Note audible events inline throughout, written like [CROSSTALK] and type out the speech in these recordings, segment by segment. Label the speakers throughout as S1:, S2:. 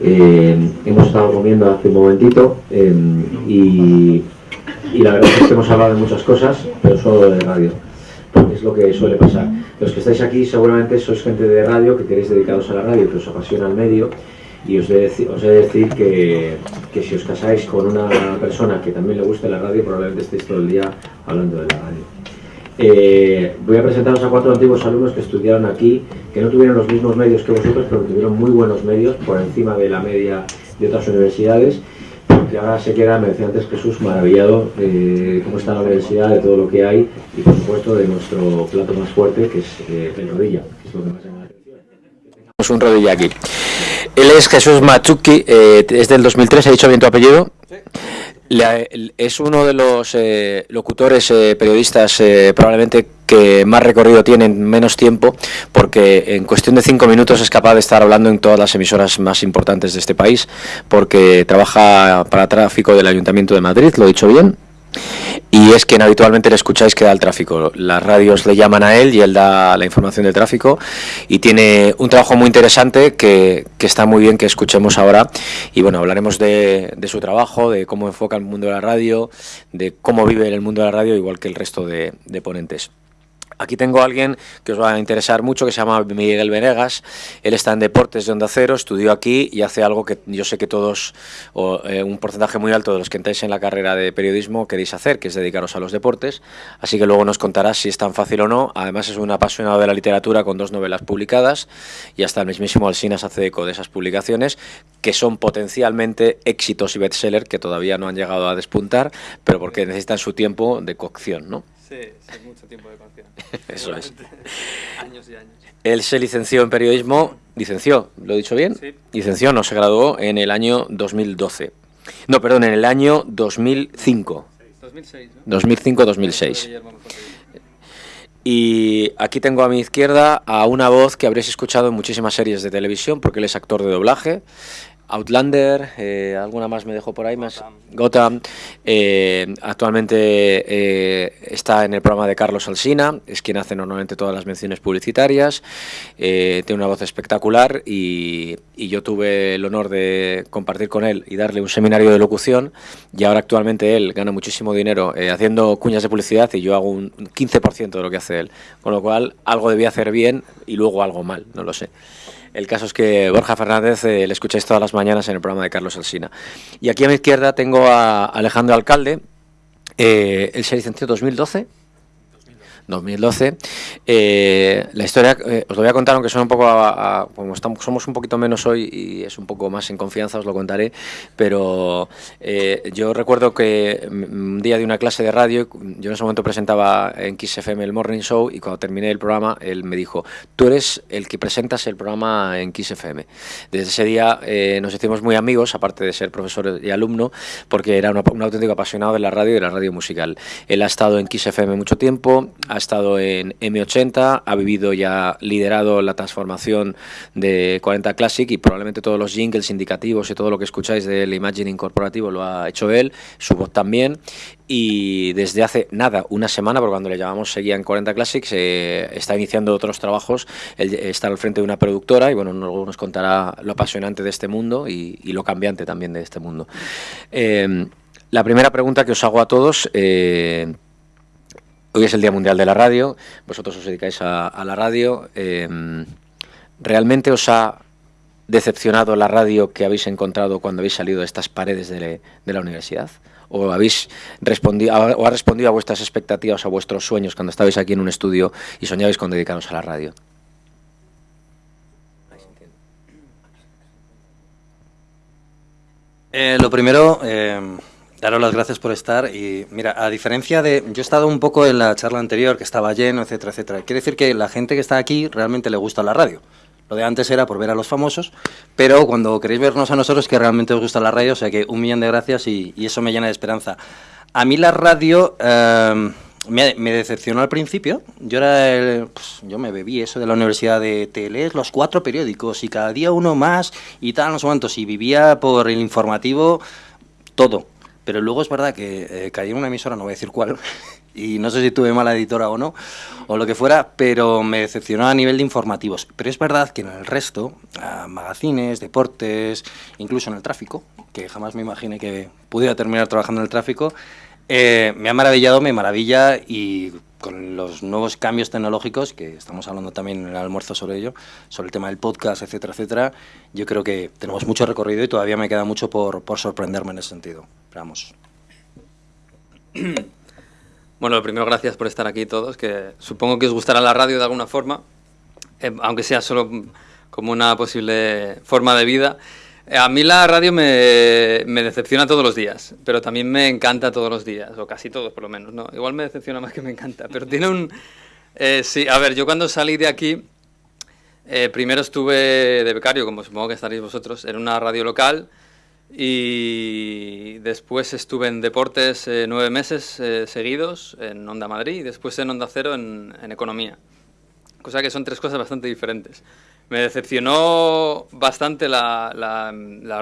S1: Eh, hemos estado comiendo hace un momentito y, y, la verdad es que hemos hablado de muchas cosas, pero solo de radio, porque es lo que suele pasar. Los que estáis aquí seguramente sois gente de radio, que queréis dedicaros a la radio, que os apasiona el medio, y os he, de decir que, que, si os casáis con una persona que también le guste la radio, probablemente estéis todo el día hablando de la radio. Eh, voy a presentaros a cuatro antiguos alumnos que estudiaron aquí, que no tuvieron los mismos medios que vosotros, pero tuvieron muy buenos medios por encima de la media de otras universidades, que ahora se queda, me decía antes Jesús, maravillado de cómo está la universidad, de todo lo que hay y por supuesto de nuestro plato más fuerte, que es eh, el rodilla, que es lo que más llama la atención.
S2: un rodilla aquí. Él es Jesús Machuki, eh, es del 2003, ¿ha dicho bien tu apellido? Sí. Es uno de los eh, locutores, eh, periodistas, probablemente que más recorrido tienen, menos tiempo, porque en cuestión de cinco minutos es capaz de estar hablando en todas las emisoras más importantes de este país, porque trabaja para tráfico del Ayuntamiento de Madrid, ¿lo he dicho bien? Y es quien habitualmente le escucháis que da el tráfico. Las radios le llaman a él y él da la información del tráfico y tiene un trabajo muy interesante que, está muy bien que escuchemos ahora y bueno, hablaremos de, su trabajo, de cómo enfoca el mundo de la radio, de cómo vive en el mundo de la radio igual que el resto de ponentes. Aquí tengo a alguien que os va a interesar mucho, que se llama Miguel Venegas. Él está en Deportes de Onda Cero, estudió aquí y hace algo que yo sé que todos, o eh, un porcentaje muy alto de los que entráis en la carrera de periodismo queréis hacer, que es dedicaros a los deportes. Así que luego nos contarás si es tan fácil o no. Además es un apasionado de la literatura con dos novelas publicadas y hasta el mismísimo Alsinas hace eco de esas publicaciones, que son potencialmente éxitos y bestsellers que todavía no han llegado a despuntar, pero porque necesitan su tiempo de cocción, ¿no?
S3: Sí, sí, mucho tiempo de canción. [LAUGHS]
S2: Eso es.
S3: años y años.
S2: Él se licenció en periodismo, licenció, ¿lo he dicho bien?
S3: Sí.
S2: Licenció, no, se graduó en el año 2012. No, perdón, en el año 2005.
S3: 2006, ¿no?
S2: 2005-2006. Y aquí tengo a mi izquierda a una voz que habréis escuchado en muchísimas series de televisión, porque él es actor de doblaje. Outlander, eh, alguna más me dejó por ahí, más Gotham. Eh, actualmente eh, está en el programa de Carlos Alsina, es quien hace normalmente todas las menciones publicitarias. tiene una voz espectacular y, yo tuve el honor de compartir con él y darle un seminario de locución. Y ahora actualmente él gana muchísimo dinero haciendo cuñas de publicidad y yo hago un 15% de lo que hace él. Con lo cual, algo debía hacer bien y luego algo mal, no lo sé. El caso es que Borja Fernández eh, le escucháis todas las mañanas en el programa de Carlos Alsina. Y aquí a mi izquierda tengo a Alejandro Alcalde, eh, él se licenció en 2012 2012. Eh, la historia eh, os lo voy a contar, aunque son un poco, como estamos, somos un poquito menos hoy y es un poco más en confianza, os lo contaré, pero eh, yo recuerdo que un día de una clase de radio, yo en ese momento presentaba en Kiss FM el Morning Show y cuando terminé el programa, él me dijo, tú eres el que presentas el programa en Kiss FM. Desde ese día nos hicimos muy amigos, aparte de ser profesor y alumno, porque era un auténtico apasionado de la radio y de la radio musical. Él ha estado en Kiss FM mucho tiempo, ha estado en M80, ha vivido y ha liderado la transformación de 40 Classic y probablemente todos los jingles indicativos y todo lo que escucháis del imagining corporativo lo ha hecho él, su voz también. Y desde hace nada, una semana, porque cuando le llamamos seguía en 40 Classics, eh, está iniciando otros trabajos, está al frente de una productora y bueno, luego nos contará lo apasionante de este mundo y, lo cambiante también de este mundo. Eh, la primera pregunta que os hago a todos, eh, Hoy es el Día Mundial de la Radio, vosotros os dedicáis a, la radio. Em, ¿Realmente os ha decepcionado la radio que habéis encontrado cuando habéis salido de estas paredes de, la universidad? ¿O habéis respondido, o ha respondido a vuestras expectativas, a vuestros sueños cuando estabais aquí en un estudio y soñabais con dedicaros a la radio?
S4: Eh, lo primero, em, Daros las gracias por estar y mira, a diferencia de... Yo he estado un poco en la charla anterior que estaba lleno, etcétera, etcétera. Quiere decir que la gente que está aquí realmente le gusta la radio. Lo de antes era por ver a los famosos, pero cuando queréis vernos a nosotros que realmente os gusta la radio, o sea que un millón de gracias y, eso me llena de esperanza. A mí la radio em, me, decepcionó al principio. Yo era pues, yo me bebí eso de la universidad de te los cuatro periódicos y cada día uno más y tal, no sé cuántos, y vivía por el informativo todo pero luego es verdad que eh, caí en una emisora, no voy a decir cuál, [LAUGHS] y no sé si tuve mala editora o no, o lo que fuera, pero me decepcionó a nivel de informativos. Pero es verdad que en el resto, magazines, deportes, incluso en el tráfico, que jamás me imaginé que pudiera terminar trabajando en el tráfico, eh, me ha maravillado, me maravilla y con los nuevos cambios tecnológicos, que estamos hablando también en el almuerzo sobre ello, sobre el tema del podcast, etcétera, etcétera, yo creo que tenemos mucho recorrido y todavía me queda mucho por, sorprenderme en ese sentido. vamos. [CLEARS THROAT]
S3: Bueno, lo primero, gracias por estar aquí todos, que supongo que os gustará la radio de alguna forma, eh, aunque sea solo como una posible forma de vida. Eh, a mí la radio me, me, decepciona todos los días, pero también me encanta todos los días, o casi todos por lo menos, ¿no? Igual me decepciona más que me encanta, pero tiene un... Eh, sí, a ver, yo cuando salí de aquí, eh, primero estuve de becario, como supongo que estaréis vosotros, en una radio local, y después estuve en deportes nueve meses seguidos, en Onda Madrid, y después en Onda Cero en, en Economía. Cosa que son tres cosas bastante diferentes. Me decepcionó bastante la,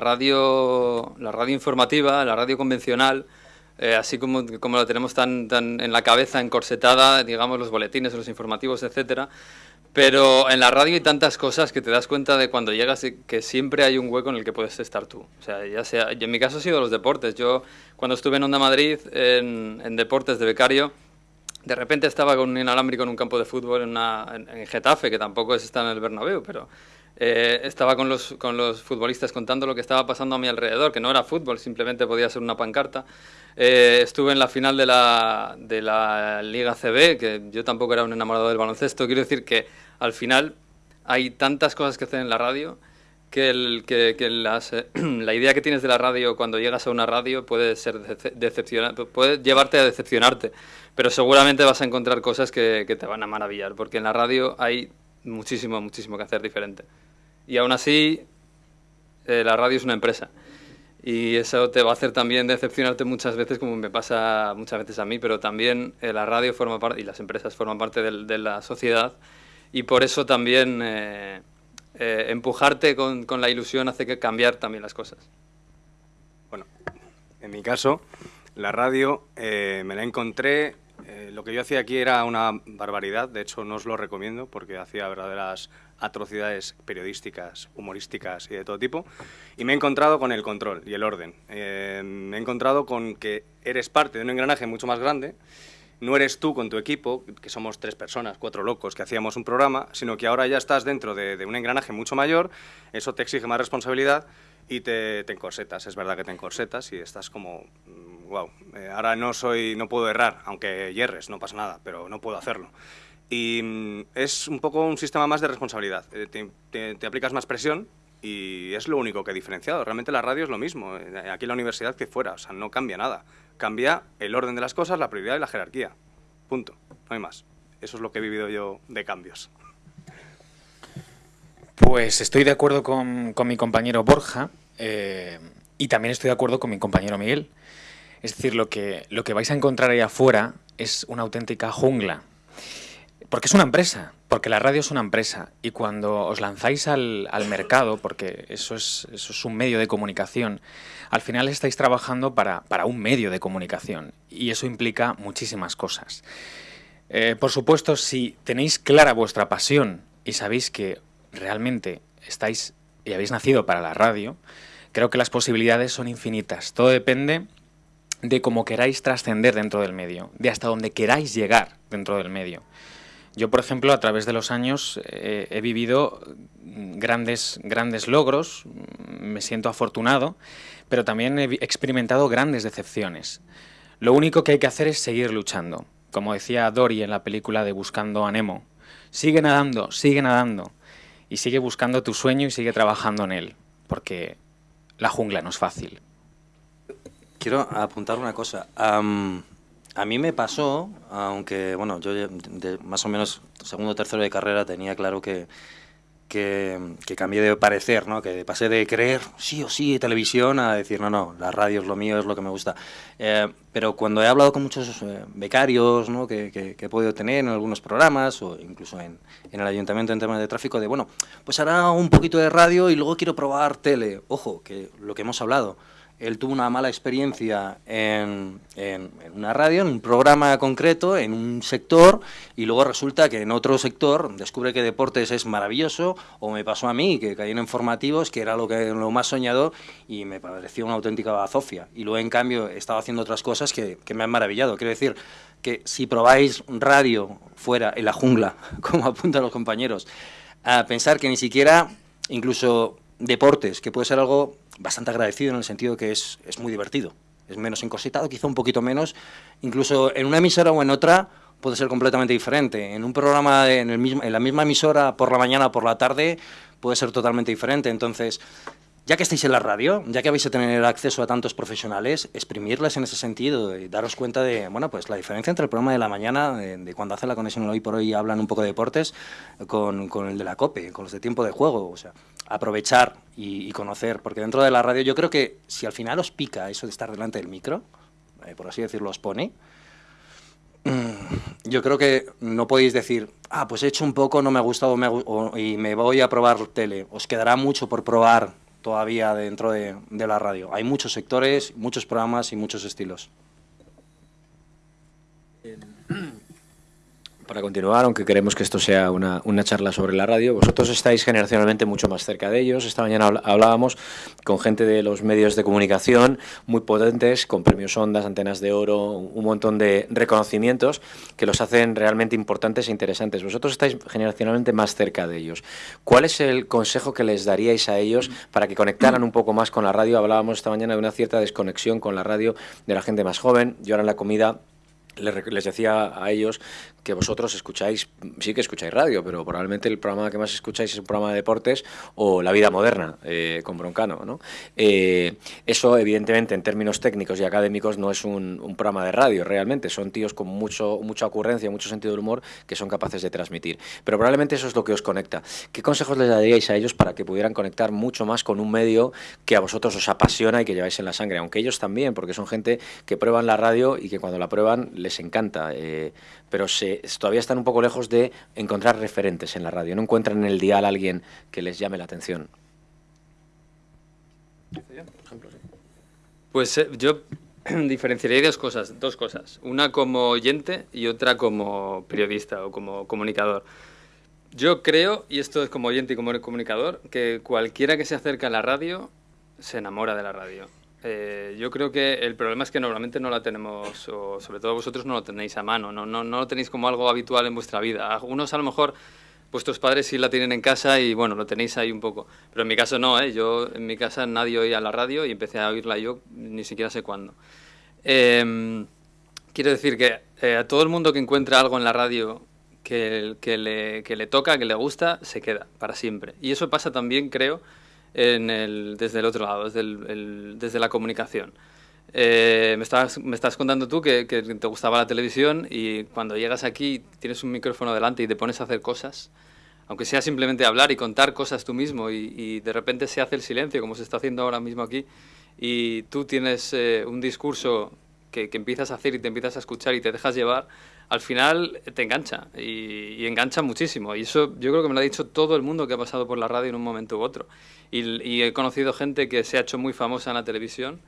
S3: radio, la radio informativa, la radio convencional, eh, así como, como la tenemos tan, en la cabeza, encorsetada, digamos, los boletines, los informativos, etcétera. Pero en la radio hay tantas cosas que te das cuenta de cuando llegas que siempre hay un hueco en el que puedes estar tú. O sea, ya sea, en mi caso ha sido los deportes. Yo cuando estuve en Onda Madrid, en deportes de becario, de repente estaba con un inalámbrico en un campo de fútbol en, Getafe, que tampoco es estar en el Bernabéu, pero eh, estaba con los, con los futbolistas contando lo que estaba pasando a mi alrededor, que no era fútbol, simplemente podía ser una pancarta. Eh, estuve en la final de la, de la Liga CB, que yo tampoco era un enamorado del baloncesto. Quiero decir que al final hay tantas cosas que hacer en la radio que, el, que, que las, eh, [CLEARS THROAT] la idea que tienes de la radio cuando llegas a una radio puede ser decepcionante, puede llevarte a decepcionarte pero seguramente vas a encontrar cosas que, te van a maravillar, porque en la radio hay muchísimo, muchísimo que hacer diferente. Y aún así, eh, la radio es una empresa. Y eso te va a hacer también decepcionarte muchas veces, como me pasa muchas veces a mí, pero también eh, la radio forma parte, y las empresas forman parte de, la sociedad, y por eso también eh, empujarte con, la ilusión hace que cambiar también las cosas.
S5: Bueno, en mi caso, la radio me la encontré eh, lo que yo hacía aquí era una barbaridad, de hecho no os lo recomiendo porque hacía verdaderas atrocidades periodísticas, humorísticas y de todo tipo, y me he encontrado con el control y el orden. Eh, me he encontrado con que eres parte de un engranaje mucho más grande, no eres tú con tu equipo, que somos tres personas, cuatro locos que hacíamos un programa, sino que ahora ya estás dentro de, un engranaje mucho mayor, eso te exige más responsabilidad y te, te encorsetas, es verdad que te encorsetas y estás como, wow, mm, eh, ahora no soy, no puedo errar, aunque hierres, no pasa nada, pero no puedo hacerlo. Y mm, es un poco un sistema más de responsabilidad, eh, te, te, aplicas más presión y es lo único que he diferenciado. Realmente la radio es lo mismo, eh, aquí en la universidad que fuera, o sea, no cambia nada. Cambia el orden de las cosas, la prioridad y la jerarquía. Punto, no hay más. Eso es lo que he vivido yo de cambios.
S6: Pues estoy de acuerdo con, mi compañero Borja eh, y también estoy de acuerdo con mi compañero Miguel. Es decir, lo que, lo que vais a encontrar ahí afuera es una auténtica jungla. Porque es una empresa, porque la radio es una empresa. Y cuando os lanzáis al, mercado, porque eso es, eso es un medio de comunicación, al final estáis trabajando para, para un medio de comunicación. Y eso implica muchísimas cosas. Eh, por supuesto, si tenéis clara vuestra pasión y sabéis que realmente estáis y habéis nacido para la radio, creo que las posibilidades son infinitas. Todo depende de cómo queráis trascender dentro del medio, de hasta dónde queráis llegar dentro del medio. Yo, por ejemplo, a través de los años eh, he vivido grandes, grandes logros, me siento afortunado, pero también he experimentado grandes decepciones. Lo único que hay que hacer es seguir luchando. Como decía Dory en la película de Buscando a Nemo, sigue nadando, sigue nadando y sigue buscando tu sueño y sigue trabajando en él, porque la jungla no es fácil.
S4: Quiero apuntar una cosa. A mí me pasó, aunque bueno, yo de, más o menos segundo o tercero de carrera tenía claro que, que, cambié de parecer, ¿no? que pasé de creer sí o sí televisión a decir no, no, la radio es lo mío, es lo que me gusta. Eh, pero cuando he hablado con muchos eh, becarios ¿no? que, que, he podido tener en algunos programas o incluso en, en, el ayuntamiento en temas de tráfico, de bueno, pues hará un poquito de radio y luego quiero probar tele. Ojo, que lo que hemos hablado, él tuvo una mala experiencia en, una radio, en un programa concreto, en un sector, y luego resulta que en otro sector descubre que deportes es maravilloso, o me pasó a mí, que caí en informativos, que era lo, que, lo más soñado, y me pareció una auténtica bazofia. Y luego, en cambio, he estado haciendo otras cosas que, que me han maravillado. Quiero decir que si probáis radio fuera, en la jungla, [LAUGHS] como apuntan los compañeros, a pensar que ni siquiera, incluso deportes, que puede ser algo bastante agradecido en el sentido que es, es muy divertido. Es menos encorsitado, quizá un poquito menos. Incluso en una emisora o en otra puede ser completamente diferente. En un programa, en, el mismo, en la misma emisora, por la mañana o por la tarde, puede ser totalmente diferente. Entonces, ya que estáis en la radio, ya que vais a tener acceso a tantos profesionales, exprimirles en ese sentido y daros cuenta de, bueno, pues la diferencia entre el programa de la mañana, de, cuando hace la conexión hoy por hoy y hablan un poco de deportes, con, con, el de la COPE, con los de tiempo de juego, o sea, aprovechar y, conocer, porque dentro de la radio yo creo que si al final os pica eso de estar delante del micro, eh, por así decirlo, os pone, mm, yo creo que no podéis decir, ah, pues he hecho un poco, no me ha gustado y me voy a probar tele. Os quedará mucho por probar todavía dentro de, de la radio. Hay muchos sectores, muchos programas y muchos estilos.
S2: Para continuar, aunque queremos que esto sea una, una, charla sobre la radio, vosotros estáis generacionalmente mucho más cerca de ellos. Esta mañana hablábamos con gente de los medios de comunicación muy potentes, con premios Ondas, antenas de oro, un montón de reconocimientos que los hacen realmente importantes e interesantes. Vosotros estáis generacionalmente más cerca de ellos. ¿Cuál es el consejo que les daríais a ellos para que conectaran un poco más con la radio? Hablábamos esta mañana de una cierta desconexión con la radio de la gente más joven. Yo ahora en la comida les decía a ellos que vosotros escucháis, sí que escucháis radio, pero probablemente el programa que más escucháis es un programa de deportes o La vida moderna, eh, con Broncano. ¿no? Eh, eso, evidentemente, en términos técnicos y académicos, no es un, un, programa de radio, realmente. Son tíos con mucho, mucha ocurrencia, mucho sentido del humor, que son capaces de transmitir. Pero probablemente eso es lo que os conecta. ¿Qué consejos les daríais a ellos para que pudieran conectar mucho más con un medio que a vosotros os apasiona y que lleváis en la sangre? Aunque ellos también, porque son gente que prueban la radio y que cuando la prueban les encanta. Eh, pero se, todavía están un poco lejos de encontrar referentes en la radio. No encuentran en el dial a alguien que les llame la atención.
S3: Pues eh, yo [CLEARS THROAT] diferenciaría dos cosas, dos cosas. Una como oyente y otra como periodista o como comunicador. Yo creo, y esto es como oyente y como comunicador, que cualquiera que se acerca a la radio se enamora de la radio. Eh, yo creo que el problema es que normalmente no la tenemos, o sobre todo vosotros no lo tenéis a mano, no, no, no lo tenéis como algo habitual en vuestra vida. Algunos a lo mejor vuestros padres sí la tienen en casa y bueno, lo tenéis ahí un poco. Pero en mi caso no, ¿eh? yo en mi casa nadie oía la radio y empecé a oírla yo ni siquiera sé cuándo. Eh, quiero decir que eh, a todo el mundo que encuentra algo en la radio que, que, le, que le toca, que le gusta, se queda para siempre. Y eso pasa también, creo, en el, desde el otro lado, desde, el, el, desde la comunicación. Eh, me, me estás contando tú que, que, te gustaba la televisión y cuando llegas aquí tienes un micrófono delante y te pones a hacer cosas, aunque sea simplemente hablar y contar cosas tú mismo y, y de repente se hace el silencio como se está haciendo ahora mismo aquí y tú tienes eh, un discurso que, que, empiezas a hacer y te empiezas a escuchar y te dejas llevar, al final te engancha y, engancha muchísimo. Y eso yo creo que me lo ha dicho todo el mundo que ha pasado por la radio en un momento u otro. Y, he conocido gente que se ha hecho muy famosa en la televisión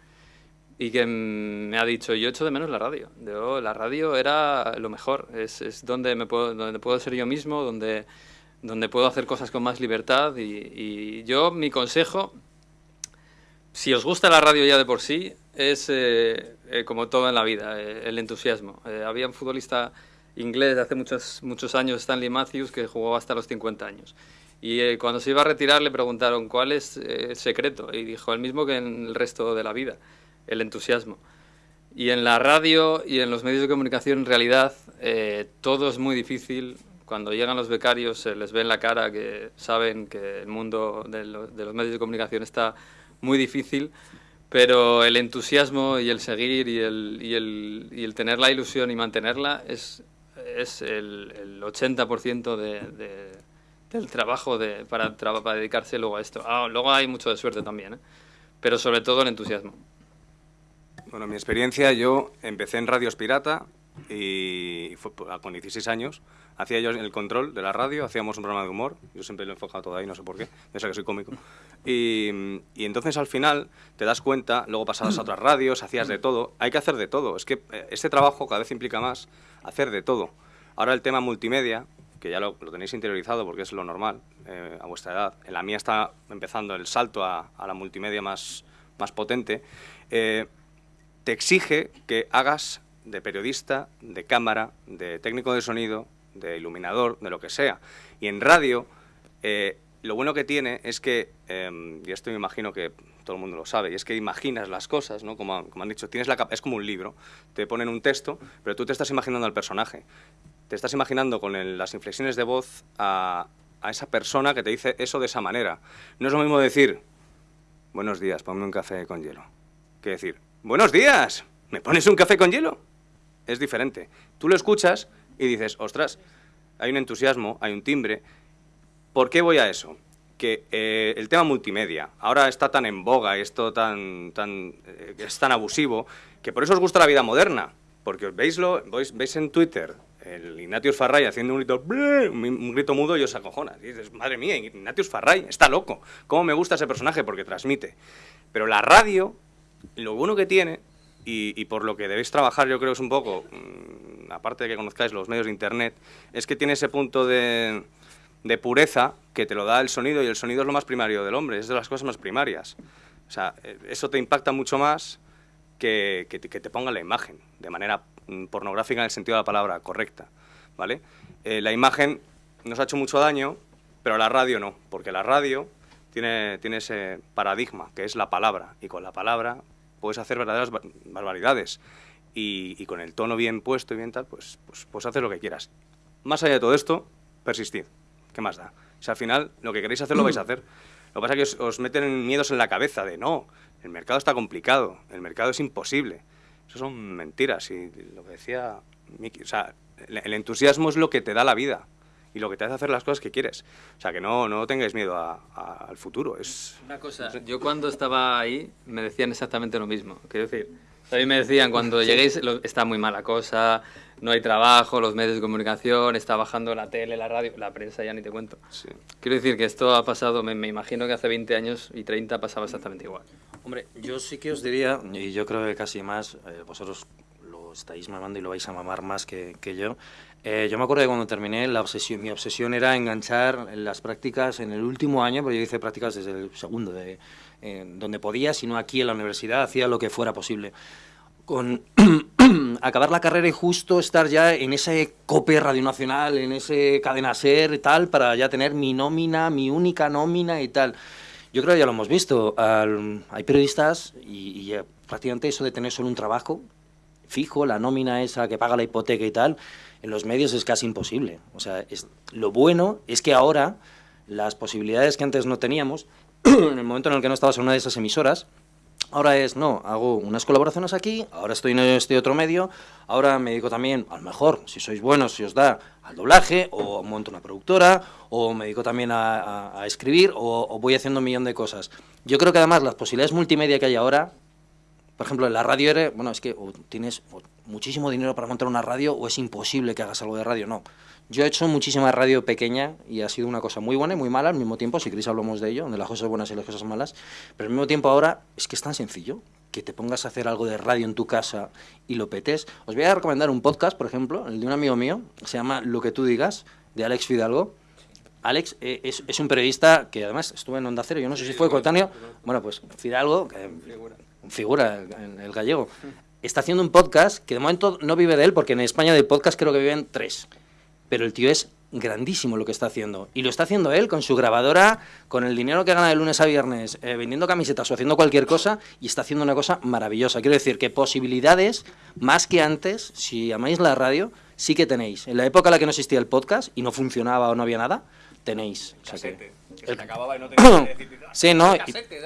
S3: y que me ha dicho, yo echo de menos la radio. Yo, la radio era lo mejor, es, es donde, me puedo, donde puedo ser yo mismo, donde, donde puedo hacer cosas con más libertad. Y, y yo, mi consejo, si os gusta la radio ya de por sí, es eh, eh, como todo en la vida, eh, el entusiasmo. Eh, había un futbolista inglés de hace muchos, muchos años, Stanley Matthews, que jugó hasta los 50 años. Y eh, cuando se iba a retirar le preguntaron cuál es eh, el secreto y dijo el mismo que en el resto de la vida, el entusiasmo. Y en la radio y en los medios de comunicación en realidad todo es muy difícil. Cuando llegan los becarios se les ve en la cara que saben que el mundo de, lo, de los medios de comunicación está muy difícil, pero el entusiasmo y el seguir y el, y el, y el tener la ilusión y mantenerla es, es el, el 80% de, de, del trabajo de, para, para dedicarse luego a esto. Ah, luego hay mucho de suerte también, ¿eh? pero sobre todo el entusiasmo.
S5: Bueno, mi experiencia, yo empecé en Radios Pirata, y fue con 16 años. Hacía yo el control de la radio, hacíamos un programa de humor, yo siempre lo he enfocado todo ahí, no sé por qué, ya sé que soy cómico. Y, y entonces al final te das cuenta, luego pasabas a otras radios, hacías de todo, hay que hacer de todo, es que eh, este trabajo cada vez implica más hacer de todo. Ahora el tema multimedia, que ya lo, tenéis interiorizado porque es lo normal eh, a vuestra edad, en la mía está empezando el salto a, a la multimedia más, más potente, eh, te exige que hagas de periodista, de cámara, de técnico de sonido, de iluminador, de lo que sea. Y en radio, eh, lo bueno que tiene es que, em, y esto me imagino que todo el mundo lo sabe, y es que imaginas las cosas, ¿no? Como, como han dicho, tienes la, es como un libro, te ponen un texto, pero tú te estás imaginando al personaje. Te estás imaginando con las inflexiones de voz a, a esa persona que te dice eso de esa manera. No es lo mismo decir, buenos días, ponme un café con hielo, que decir, buenos días, ¿me pones un café con hielo? Es diferente. Tú lo escuchas y dices, ostras, hay un entusiasmo, hay un timbre. ¿Por qué voy a eso? Que eh, el tema multimedia ahora está tan en boga, esto tan, tan, eh, es tan abusivo, que por eso os gusta la vida moderna. Porque veis, veis en Twitter el Ignatius Farray haciendo un grito, un grito mudo y os acojonas. Y dices, madre mía, Ignatius Farray está loco. ¿Cómo me gusta ese personaje? Porque transmite. Pero la radio, lo bueno que tiene y, por lo que debéis trabajar, yo creo es un poco, mm, aparte de que conozcáis los medios de Internet, es que tiene ese punto de, pureza que te lo da el sonido y el sonido es lo más primario del hombre, es de las cosas más primarias. O sea, eh, eso te impacta mucho más que, que, te ponga la imagen de manera mm, pornográfica en el sentido de la palabra correcta, ¿vale? Eh, la imagen nos ha hecho mucho daño, pero la radio no, porque la radio tiene, tiene ese paradigma que es la palabra y con la palabra puedes hacer verdaderas barbaridades. Y, con el tono bien puesto y bien tal, pues, pues, pues haces lo que quieras. Más allá de todo esto, persistid. ¿Qué más da? O sea, al final, lo que queréis hacer lo vais a hacer. Lo que pasa es que os, meten miedos en la cabeza de no, el mercado está complicado, el mercado es imposible. Eso son mentiras. Y lo que decía Miki, o sea, el entusiasmo es lo que te da la vida y lo que te hace hacer las cosas que quieres. O sea, que no, no tengáis miedo al futuro. Es,
S3: Una cosa, yo cuando estaba ahí me decían exactamente lo mismo. Quiero decir, a mí me decían cuando [LAUGHS] lleguéis está muy mala cosa, no hay trabajo, los medios de comunicación, está bajando la tele, la radio, la prensa ya ni te cuento. Quiero decir que esto ha pasado, me, imagino que hace 20 años y 30 pasaba exactamente igual.
S4: Hombre, yo sí que os diría, y yo creo que casi más, eh, vosotros lo estáis mamando y lo vais a mamar más que, que yo, eh, yo me acuerdo de cuando terminé, la obsesión, mi obsesión era enganchar las prácticas en el último año, porque yo hice prácticas desde el segundo, de, eh, donde podía, sino aquí en la universidad, hacía lo que fuera posible. Con [CLEARS THROAT] acabar la carrera y justo estar ya en ese COPE Radio Nacional, en ese cadena SER y tal, para ya tener mi nómina, mi única nómina y tal. Yo creo que ya lo hemos visto. hay periodistas y, y prácticamente eso de tener solo un trabajo fijo, la nómina esa que paga la hipoteca y tal, en los medios es casi imposible. O sea, es, lo bueno es que ahora las posibilidades que antes no teníamos, [CLEARS THROAT] en el momento en el que no estabas en una de esas emisoras, ahora es, no, hago unas colaboraciones aquí, ahora estoy en este otro medio, ahora me dedico también, a lo mejor, si sois buenos, si os da al doblaje, o monto una productora, o me dedico también a, escribir, o, o, voy haciendo un millón de cosas. Yo creo que además las posibilidades multimedia que hay ahora por ejemplo, en la radio eres, bueno, es que o tienes muchísimo dinero para montar una radio o es imposible que hagas algo de radio, no. Yo he hecho muchísima radio pequeña y ha sido una cosa muy buena y muy mala al mismo tiempo, si queréis hablamos de ello, de las cosas buenas y las cosas malas, pero al mismo tiempo ahora es que es tan sencillo que te pongas a hacer algo de radio en tu casa y lo petes. Os voy a recomendar un podcast, por ejemplo, el de un amigo mío, se llama Lo que tú digas, de Alex Fidalgo. Alex eh, es, es, un periodista que además estuvo en Onda Cero, yo no sé si fue coetáneo, bueno, pues Fidalgo, que, figura, el gallego, está haciendo un podcast que de momento no vive de él, porque en España de podcast creo que viven tres. Pero el tío es grandísimo lo que está haciendo. Y lo está haciendo él con su grabadora, con el dinero que gana de lunes a viernes, eh, vendiendo camisetas o haciendo cualquier cosa, y está haciendo una cosa maravillosa. Quiero decir que posibilidades, más que antes, si amáis la radio, sí que tenéis. En la época en la que no existía el podcast y no funcionaba o no había nada, tenéis. O
S5: se acababa y no tenías que decir,
S4: Sí, no,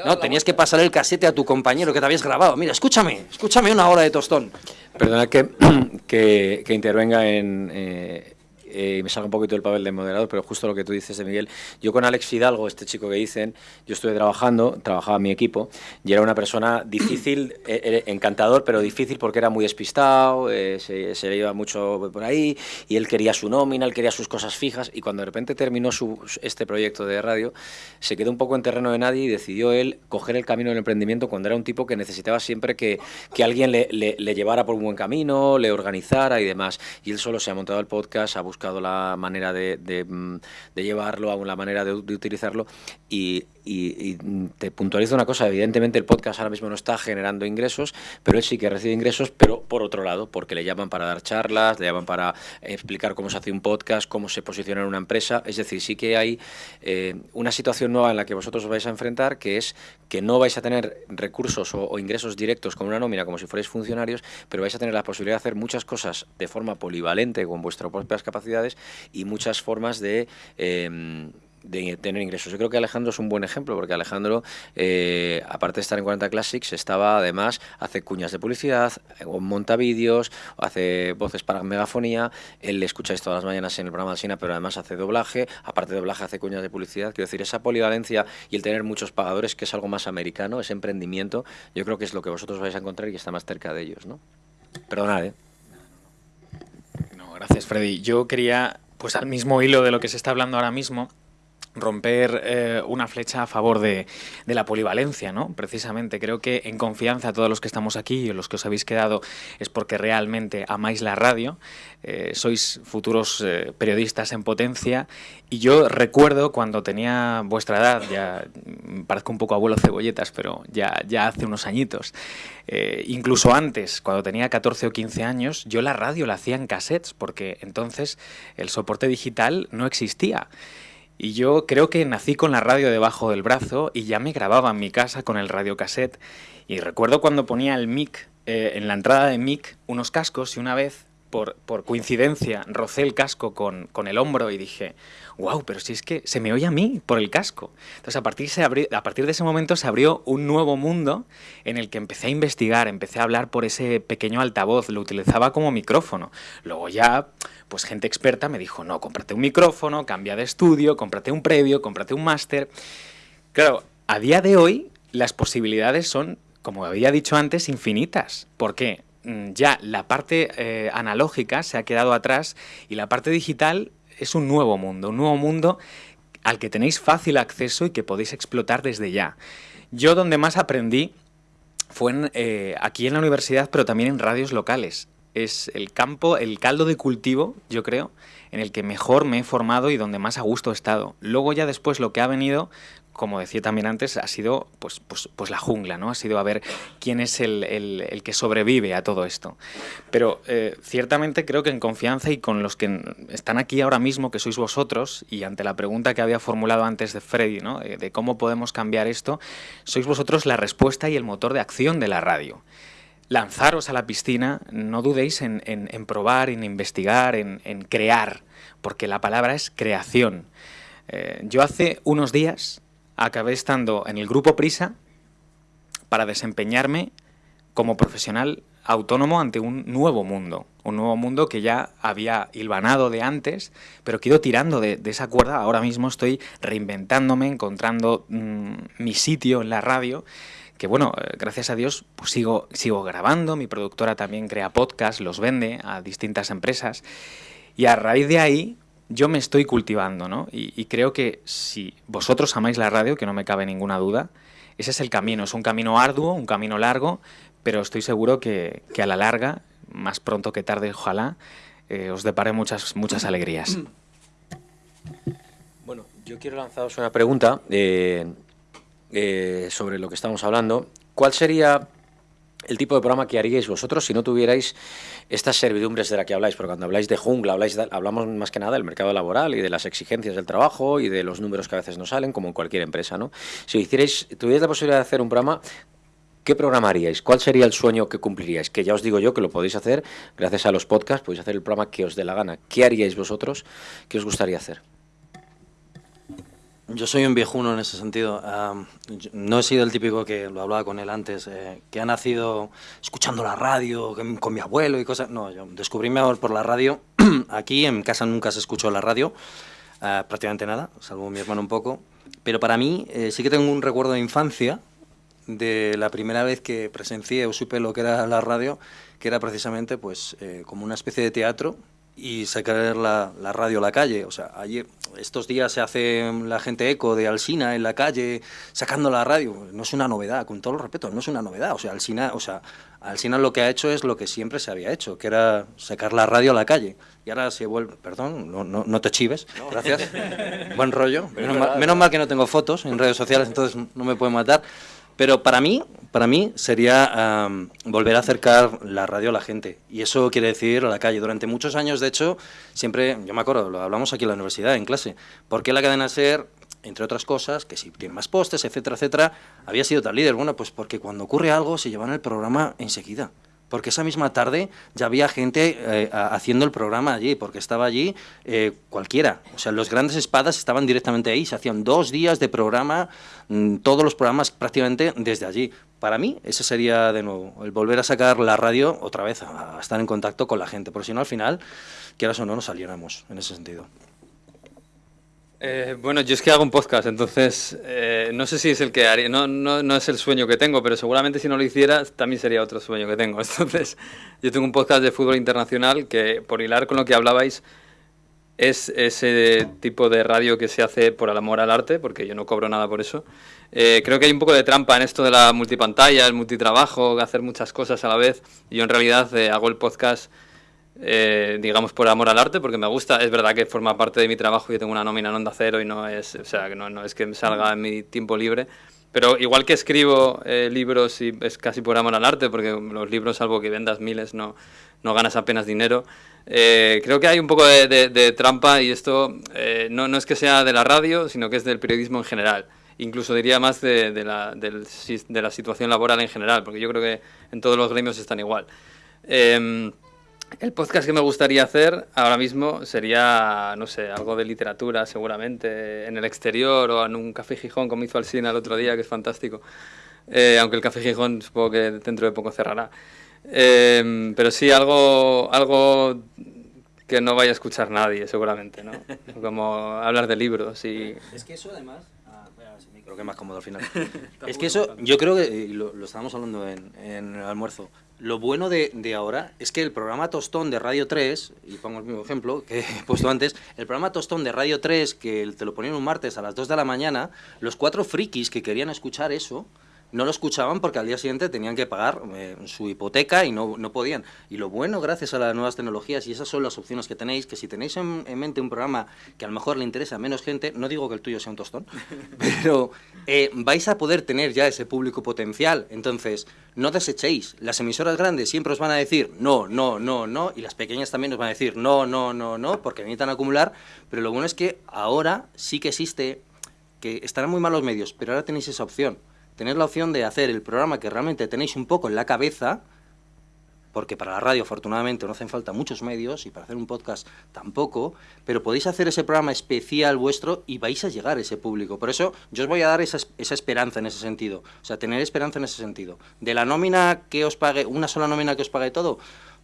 S4: no tenías que pasar el casete a tu compañero que te habías grabado. Mira, escúchame, escúchame una hora de tostón.
S2: Perdona que, [CLEARS THROAT] que, intervenga en, eh, eh, me salga un poquito el papel de moderador, pero justo lo que tú dices de Miguel, yo con Alex Fidalgo, este chico que dicen, yo estuve trabajando, trabajaba en mi equipo, y era una persona [COUGHS] difícil, eh, encantador, pero difícil porque era muy despistado, eh, se, se, le iba mucho por ahí, y él quería su nómina, él quería sus cosas fijas, y cuando de repente terminó su, este proyecto de radio, se quedó un poco en terreno de nadie y decidió él coger el camino del emprendimiento cuando era un tipo que necesitaba siempre que, que alguien le, le, le llevara por un buen camino, le organizara y demás. Y él solo se ha montado el podcast, ha buscado la manera de, de, mm, llevarlo, la manera de, de utilizarlo y, y, y, te puntualizo una cosa, evidentemente el podcast ahora mismo no está generando ingresos, pero él sí que recibe ingresos, pero por otro lado, porque le llaman para dar charlas, le llaman para explicar cómo se hace un podcast, cómo se posiciona en una empresa, es decir, sí que hay eh, una situación nueva en la que vosotros os vais a enfrentar, que es que no vais a tener recursos o, ingresos directos con una nómina como si fuerais funcionarios, pero vais a tener la posibilidad de hacer muchas cosas de forma polivalente con vuestras propias capacidades y muchas formas de... Eh, de tener ingresos. Yo creo que Alejandro es un buen ejemplo, porque Alejandro, eh, aparte de estar en 40 Classics, estaba además, hace cuñas de publicidad, monta vídeos, hace voces para megafonía, él le escucháis todas las mañanas en el programa de Sina, pero además hace doblaje, aparte de doblaje hace cuñas de publicidad, quiero decir, esa polivalencia y el tener muchos pagadores, que es algo más americano, ese emprendimiento, yo creo que es lo que vosotros vais a encontrar y está más cerca de ellos, ¿no? Perdonad, ¿eh?
S6: No, gracias, Freddy. Yo quería, pues al mismo hilo de lo que se está hablando ahora mismo, romper eh, una flecha a favor de, de, la polivalencia, ¿no? Precisamente, creo que en confianza todos los que estamos aquí y los que os habéis quedado es porque realmente amáis la radio, eh, sois futuros eh, periodistas en potencia y yo recuerdo cuando tenía vuestra edad, ya parezco un poco abuelo cebolletas, pero ya, ya hace unos añitos, eh, incluso antes, cuando tenía 14 o 15 años, yo la radio la hacía en cassettes porque entonces el soporte digital no existía. Y yo creo que nací con la radio debajo del brazo y ya me grababa en mi casa con el radiocassette. Y recuerdo cuando ponía el mic, eh, en la entrada de mic, unos cascos y una vez, por, por coincidencia, rocé el casco con, con, el hombro y dije, wow, pero si es que se me oye a mí por el casco. Entonces a partir, a partir de ese momento se abrió un nuevo mundo en el que empecé a investigar, empecé a hablar por ese pequeño altavoz, lo utilizaba como micrófono. Luego ya pues gente experta me dijo, no, cómprate un micrófono, cambia de estudio, cómprate un previo, cómprate un máster. Claro, a día de hoy las posibilidades son, como había dicho antes, infinitas. ¿Por qué? Ya la parte eh, analógica se ha quedado atrás y la parte digital es un nuevo mundo, un nuevo mundo al que tenéis fácil acceso y que podéis explotar desde ya. Yo donde más aprendí fue eh, aquí en la universidad, pero también en radios locales es el campo, el caldo de cultivo, yo creo, en el que mejor me he formado y donde más a gusto he estado. Luego ya después lo que ha venido, como decía también antes, ha sido pues, pues, pues la jungla, ¿no? Ha sido a ver quién es el, el, el que sobrevive a todo esto. Pero eh, ciertamente creo que en confianza y con los que están aquí ahora mismo, que sois vosotros, y ante la pregunta que había formulado antes de Freddy, ¿no? de, de cómo podemos cambiar esto, sois vosotros la respuesta y el motor de acción de la radio lanzaros a la piscina, no dudéis en, en, en probar, en investigar, en, en, crear, porque la palabra es creación. Eh, yo hace unos días acabé estando en el grupo Prisa para desempeñarme como profesional autónomo ante un nuevo mundo, un nuevo mundo que ya había hilvanado de antes, pero que ido tirando de, esa cuerda. Ahora mismo estoy reinventándome, encontrando mmm, mi sitio en la radio que bueno, eh, gracias a Dios pues sigo, sigo grabando, mi productora también crea podcasts, los vende a distintas empresas y a raíz de ahí yo me estoy cultivando, ¿no? Y, creo que si vosotros amáis la radio, que no me cabe ninguna duda, ese es el camino, es un camino arduo, un camino largo, pero estoy seguro que, que a la larga, más pronto que tarde, ojalá, eh, os depare muchas, muchas alegrías. [CLEARS THROAT]
S2: Bueno, yo quiero lanzaros una pregunta. Eh, eh, sobre lo que estamos hablando, ¿cuál sería el tipo de programa que haríais vosotros si no tuvierais estas servidumbres de la que habláis? Porque cuando habláis de jungla, habláis de, hablamos más que nada del mercado laboral y de las exigencias del trabajo y de los números que a veces no salen, como en cualquier empresa, ¿no? Si hicierais, tuvierais la posibilidad de hacer un programa ¿Qué programaríais? ¿Cuál sería el sueño que cumpliríais? Que ya os digo yo que lo podéis hacer gracias a los podcasts, podéis hacer el programa que os dé la gana. ¿Qué haríais vosotros? ¿Qué os gustaría hacer?
S4: Yo soy un viejuno en ese sentido. Uh, no he sido el típico que lo hablaba con él antes, eh, que ha nacido escuchando la radio con mi abuelo y cosas. No, yo descubrí mejor por la radio [CLEARS THROAT] aquí en casa nunca se escuchó la radio, ah, prácticamente nada, salvo mi hermano un poco. Pero para mí eh, sí que tengo un recuerdo de infancia de la primera vez que presencié o supe lo que era la radio, que era precisamente pues eh, como una especie de teatro y sacar la, la, radio a la calle. O sea, ayer, estos días se hace la gente eco de Alsina en la calle sacando la radio. No es una novedad, con todo el respeto, no es una novedad. O sea, Alsina, o sea, Alsina lo que ha hecho es lo que siempre se había hecho, que era sacar la radio a la calle. Y ahora se vuelve, perdón, no, no, no te chives, gracias. [LAUGHS] Buen rollo. Menos mal, menos mal que no tengo fotos en redes sociales, entonces no me pueden matar. Pero para mí, para mí sería um, volver a acercar la radio a la gente. Y eso quiere decir a la calle. Durante muchos años, de hecho, siempre, yo me acuerdo, lo hablamos aquí en la universidad, en clase, ¿por qué la cadena SER, entre otras cosas, que si tiene más postes, etcétera, etcétera, había sido tan líder? Bueno, pues porque cuando ocurre algo se llevan el programa enseguida porque esa misma tarde ya había gente eh, haciendo el programa allí, porque estaba allí eh, cualquiera. O sea, los grandes espadas estaban directamente ahí, se hacían dos días de programa, mm, todos los programas prácticamente desde allí. Para mí, ese sería de nuevo, el volver a sacar la radio otra vez, a, estar en contacto con la gente, porque si no, al final, quieras o no, nos saliéramos en ese sentido.
S3: Eh, bueno, yo es que hago un podcast, entonces eh, no sé si es el que haría, no, no, no, es el sueño que tengo, pero seguramente si no lo hiciera también sería otro sueño que tengo. [LAUGHS] Entonces, yo tengo un podcast de fútbol internacional que, por hilar con lo que hablabais, es ese tipo de radio que se hace por el amor al arte, porque yo no cobro nada por eso. Eh, creo que hay un poco de trampa en esto de la multipantalla, el multitrabajo, hacer muchas cosas a la vez. Yo en realidad hago el podcast eh, digamos, por amor al arte, porque me gusta. Es verdad que forma parte de mi trabajo. Yo tengo una nómina en Onda Cero y no es, o sea, no, no es que me salga en mi tiempo libre. Pero igual que escribo eh, libros y es casi por amor al arte, porque los libros, salvo que vendas miles, no, no ganas apenas dinero. Eh, creo que hay un poco de, trampa y esto no, no es que sea de la radio, sino que es del periodismo en general. Incluso diría más de, de la, de la situación laboral en general, porque yo creo que en todos los gremios están igual. Eh, el podcast que me gustaría hacer ahora mismo sería, no sé, algo de literatura seguramente, en el exterior o en un café Gijón como hizo Alsina el otro día, que es fantástico. Eh, aunque el café Gijón supongo que dentro de poco cerrará. Eh, pero sí, algo, algo que no vaya a escuchar nadie seguramente, ¿no? [LAUGHS] Como hablar de libros y...
S4: Es que eso además... Ah, creo que es más cómodo al final. [LAUGHS] es que eso, yo creo que, lo, lo estábamos hablando en, en el almuerzo, lo bueno de, de, ahora es que el programa Tostón de Radio 3, y pongo el mismo ejemplo que he [LAUGHS] puesto antes, el programa Tostón de Radio 3, que te lo ponían un martes a las 2 de la mañana, los cuatro frikis que querían escuchar eso, no lo escuchaban porque al día siguiente tenían que pagar eh, su hipoteca y no, no, podían. Y lo bueno, gracias a las nuevas tecnologías, y esas son las opciones que tenéis, que si tenéis en, en mente un programa que a lo mejor le interesa a menos gente, no digo que el tuyo sea un tostón, [LAUGHS] pero eh, vais a poder tener ya ese público potencial. Entonces, no desechéis. Las emisoras grandes siempre os van a decir no, no, no, no, y las pequeñas también os van a decir no, no, no, no, porque necesitan acumular. Pero lo bueno es que ahora sí que existe, que estarán muy mal los medios, pero ahora tenéis esa opción tener la opción de hacer el programa que realmente tenéis un poco en la cabeza, porque para la radio afortunadamente no hacen falta muchos medios y para hacer un podcast tampoco, pero podéis hacer ese programa especial vuestro y vais a llegar a ese público. Por eso yo os voy a dar esa, esa esperanza en ese sentido, o sea, tener esperanza en ese sentido. De la nómina que os pague, una sola nómina que os pague todo,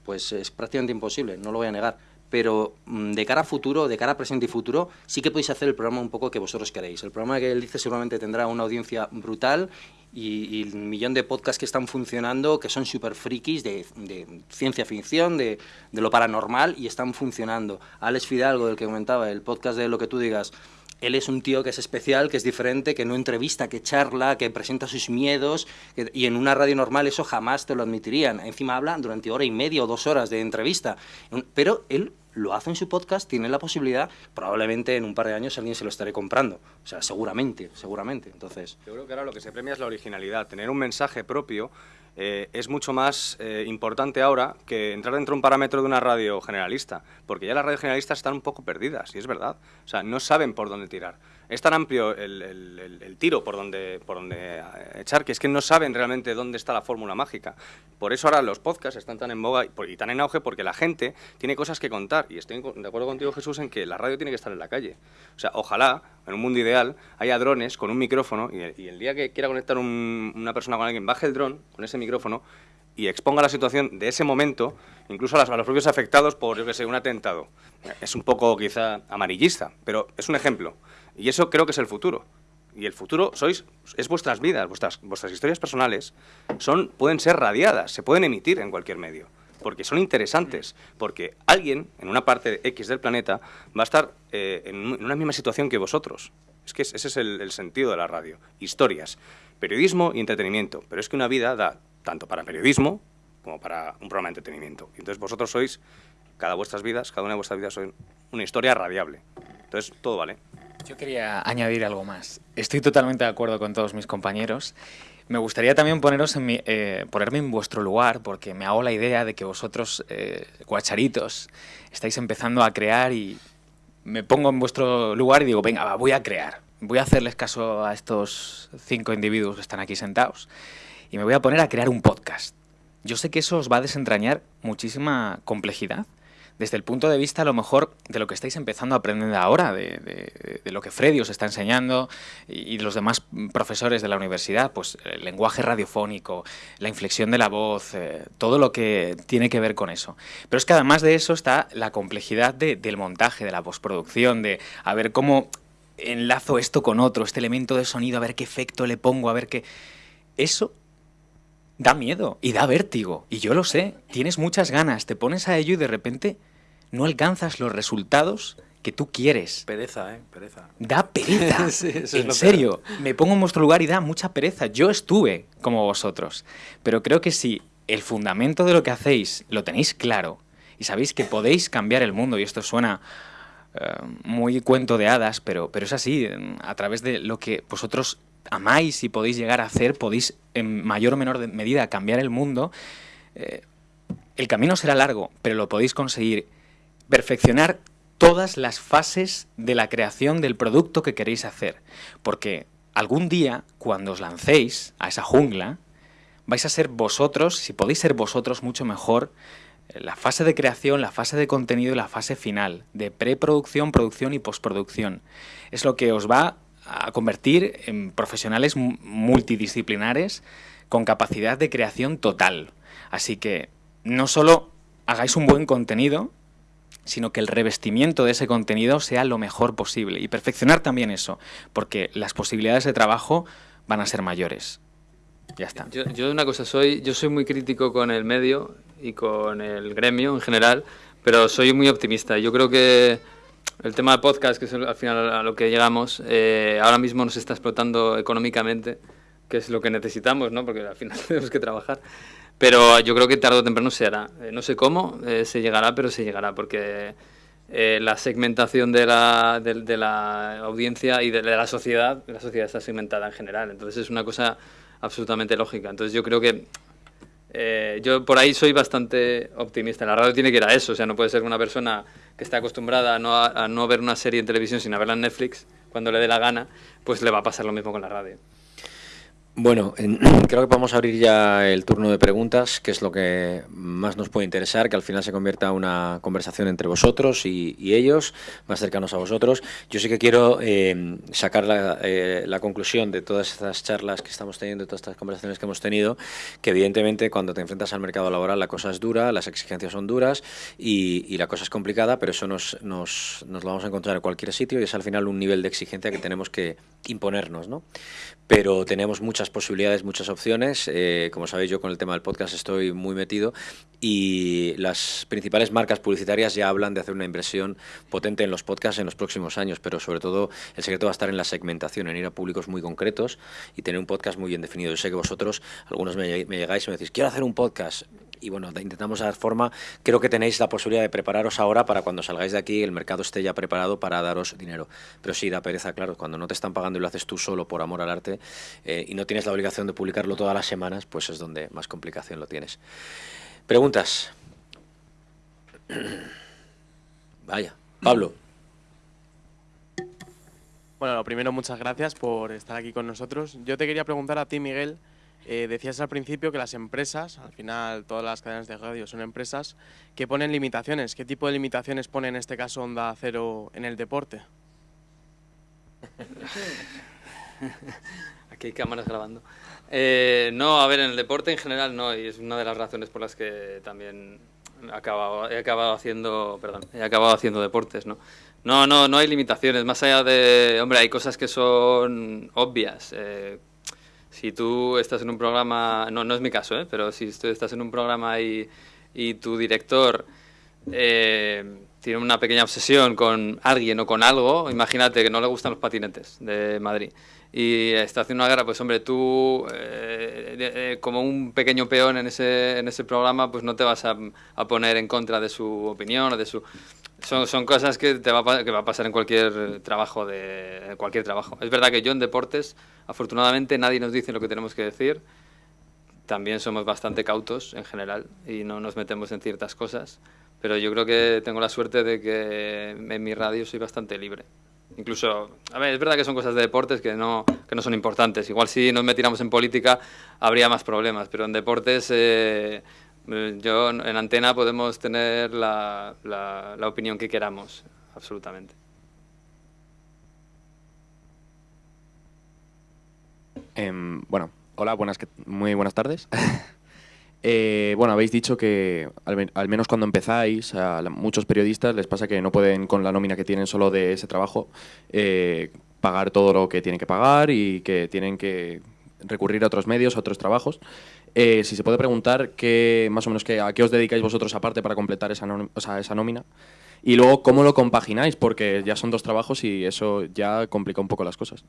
S4: pues es prácticamente imposible, no lo voy a negar pero mm, de cara a futuro, de cara a presente y futuro, sí que podéis hacer el programa un poco que vosotros queréis. El programa que él dice seguramente tendrá una audiencia brutal y, y millón de podcasts que están funcionando, que son súper frikis de, ciencia ficción, de, de, lo paranormal, y están funcionando. Alex Fidalgo, del que comentaba, el podcast de Lo que tú digas, él es un tío que es especial, que es diferente, que no entrevista, que charla, que presenta sus miedos, que, y en una radio normal eso jamás te lo admitirían. Encima habla durante hora y media o dos horas de entrevista, pero él lo hace en su podcast, tiene la posibilidad, probablemente en un par de años alguien se lo estaré comprando. O sea, seguramente, seguramente. Entonces...
S5: Yo creo que ahora lo que se premia es la originalidad, tener un mensaje propio eh, es mucho más eh, importante ahora que entrar dentro de un parámetro de una radio generalista, porque ya las radios generalistas están un poco perdidas, y es verdad. O sea, no saben por dónde tirar. Es tan amplio el, el, el tiro por donde, por donde eh, echar que es que no saben realmente dónde está la fórmula mágica. Por eso ahora los podcasts están tan en boga y, tan en auge porque la gente tiene cosas que contar. Y estoy de acuerdo contigo, Jesús, en que la radio tiene que estar en la calle. O sea, ojalá, en un mundo ideal, haya drones con un micrófono y el, y el día que quiera conectar un, una persona con alguien, baje el dron con ese micrófono y exponga la situación de ese momento, incluso a, las- a los propios afectados por, yo que sé, un atentado. Es un poco quizá amarillista, pero es un ejemplo. Y eso creo que es el futuro. Y el futuro sois, es vuestras vidas, vuestras, vuestras historias personales son, pueden ser radiadas, se pueden emitir en cualquier medio, porque son interesantes, porque alguien en una parte X del planeta va a estar eh, en, un- en una misma situación que vosotros. Es que es- ese es el, sentido de la radio. Historias, periodismo y entretenimiento. Pero es que una vida da tanto para periodismo como para un programa de entretenimiento. Y entonces vosotros sois, cada vuestras vidas, cada una de vuestras vidas, son una historia radiable. Entonces todo vale.
S6: Yo quería añadir algo más. Estoy totalmente de acuerdo con todos mis compañeros. Me gustaría también poneros en mi- eh, ponerme en vuestro lugar, porque me hago la idea de que vosotros, eh, guacharitos, estáis empezando a crear y me pongo en vuestro lugar y digo, venga, va, voy a crear. Voy a hacerles caso a estos cinco individuos que están aquí sentados y me voy a poner a crear un podcast. Yo sé que eso os va a desentrañar muchísima complejidad desde el punto de vista a lo mejor de lo que estáis empezando a aprender ahora, de, lo que Freddy os está enseñando y, los demás profesores de la universidad, pues el lenguaje radiofónico, la inflexión de la voz, eh, todo lo que tiene que ver con eso. Pero es que además de eso está la complejidad de- del montaje, de la postproducción, de a ver cómo enlazo esto con otro, este elemento de sonido, a ver qué efecto le pongo, a ver qué... Eso da miedo y da vértigo. Y yo lo sé, tienes muchas ganas, te pones a ello y de repente no alcanzas los resultados que tú quieres.
S4: Pereza, ¿eh? Pereza.
S6: Da pereza. [LAUGHS]
S4: Sí, eso es
S6: en serio, me pongo en vuestro lugar y da mucha pereza. Yo estuve como vosotros. Pero creo que si el fundamento de lo que hacéis lo tenéis claro y sabéis que podéis cambiar el mundo, y esto suena eh, muy cuento de hadas, pero, pero es así, a través de lo que vosotros amáis y podéis llegar a hacer, podéis en mayor o menor medida cambiar el mundo. eh, el camino será largo, pero lo podéis conseguir. Perfeccionar todas las fases de la creación del producto que queréis hacer. Porque algún día, cuando os lancéis a esa jungla, vais a ser vosotros, si podéis ser vosotros mucho mejor, eh, la fase de creación, la fase de contenido y la fase final, de preproducción, producción y postproducción. Es lo que os va a convertir en profesionales mu- multidisciplinares con capacidad de creación total. Así que no solo hagáis un buen contenido, sino que el revestimiento de ese contenido sea lo mejor posible y perfeccionar también eso, porque las posibilidades de trabajo van a ser mayores. Ya está.
S3: Yo, yo una cosa soy, yo soy muy crítico con el medio y con el gremio en general, pero soy muy optimista. Yo creo que el tema de podcast, que es al final a lo que llegamos, eh, ahora mismo nos está explotando económicamente, que es lo que necesitamos, ¿no? Porque al final [LAUGHS] tenemos que trabajar. Pero yo creo que tarde o temprano se hará. Eh, no sé cómo eh, se llegará, pero se llegará, porque eh, la segmentación de la, de, de la audiencia y de, de la sociedad, la sociedad está segmentada en general. Entonces es una cosa absolutamente lógica. Entonces yo creo que eh, yo por ahí soy bastante optimista. La radio tiene que ir a eso. O sea, no puede ser una persona que está acostumbrada a no, a no ver una serie en televisión sin verla en Netflix cuando le dé la gana, pues le va a pasar lo mismo con la radio.
S2: Bueno, en- [CLEARS THROAT] creo que podemos abrir ya el turno de preguntas, que es lo que más nos puede interesar, que al final se convierta en una conversación entre vosotros y, ellos, más cercanos a vosotros. Yo sí que quiero eh, sacar la, eh, conclusión de todas estas charlas que estamos teniendo, de todas estas conversaciones que hemos tenido, que evidentemente cuando te enfrentas al mercado laboral la cosa es dura, las exigencias son duras y, y la cosa es complicada, pero eso nos, nos, nos lo vamos a encontrar en cualquier sitio y es al final un nivel de exigencia que tenemos que imponernos, ¿no? pero tenemos muchas posibilidades, muchas opciones. Eh, como sabéis, yo con el tema del podcast estoy muy metido y las principales marcas publicitarias ya hablan de hacer una inversión potente en los podcasts en los próximos años, pero sobre todo el secreto va a estar en la segmentación, en ir a públicos muy concretos y tener un podcast muy bien definido. Yo sé que vosotros, algunos me, me llegáis y me decís, quiero hacer un podcast. Y bueno, intentamos dar forma. Creo que tenéis la posibilidad de prepararos ahora para cuando salgáis de aquí el mercado esté ya preparado para daros dinero. Pero sí, da pereza, claro, cuando no te están pagando y lo haces tú solo por amor al arte eh, y no tienes la obligación de publicarlo todas las semanas, pues es donde más complicación lo tienes. Preguntas. [CLEARS THROAT] Vaya, Pablo.
S7: Bueno, lo primero, muchas gracias por estar aquí con nosotros. Yo te quería preguntar a ti, Miguel. Eh, decías al principio que las empresas, al final todas las cadenas de radio son empresas, que ponen limitaciones. ¿Qué tipo de limitaciones pone en este caso Onda Cero en el deporte? [LAUGHS]
S3: Aquí hay cámaras grabando. Eh, no, a ver, en el deporte en general no, y es una de las razones por las que también acabado, he acabado haciendo, perdón, he acabado haciendo deportes, ¿no? No, no, no hay limitaciones, más allá de, hombre, hay cosas que son obvias. Eh, si tú estás en un programa, no, no es mi caso, ¿eh? pero si tú estás en un programa y, y tu director eh, tiene una pequeña obsesión con alguien o con algo, imagínate que no le gustan los patinetes de Madrid y está haciendo una guerra, pues hombre, tú eh, eh, como un pequeño peón en ese, en ese programa, pues no te vas a, a poner en contra de su opinión o de su... Son, son cosas que, te va a, que va a pasar en cualquier trabajo de cualquier trabajo. Es verdad que yo en deportes, afortunadamente, nadie nos dice lo que tenemos que decir. También somos bastante cautos en general y no nos metemos en ciertas cosas. Pero yo creo que tengo la suerte de que en mi radio soy bastante libre. Incluso, a ver, es verdad que son cosas de deportes que no, que no son importantes. Igual si nos metiéramos en política habría más problemas, pero en deportes, eh, yo en antena podemos tener la, la, opinión que queramos, absolutamente.
S8: Eh, bueno, hola, buenas, muy buenas tardes. [LAUGHS] eh, bueno, habéis dicho que al, al, menos cuando empezáis, a muchos periodistas les pasa que no pueden con la nómina que tienen solo de ese trabajo eh, pagar todo lo que tienen que pagar y que tienen que recurrir a otros medios, a otros trabajos. Eh, si se puede preguntar qué, más o menos qué, a qué os dedicáis vosotros aparte para completar esa, esa nómina. Y luego, ¿cómo lo compagináis? Porque ya son dos trabajos y eso ya complica un poco las cosas.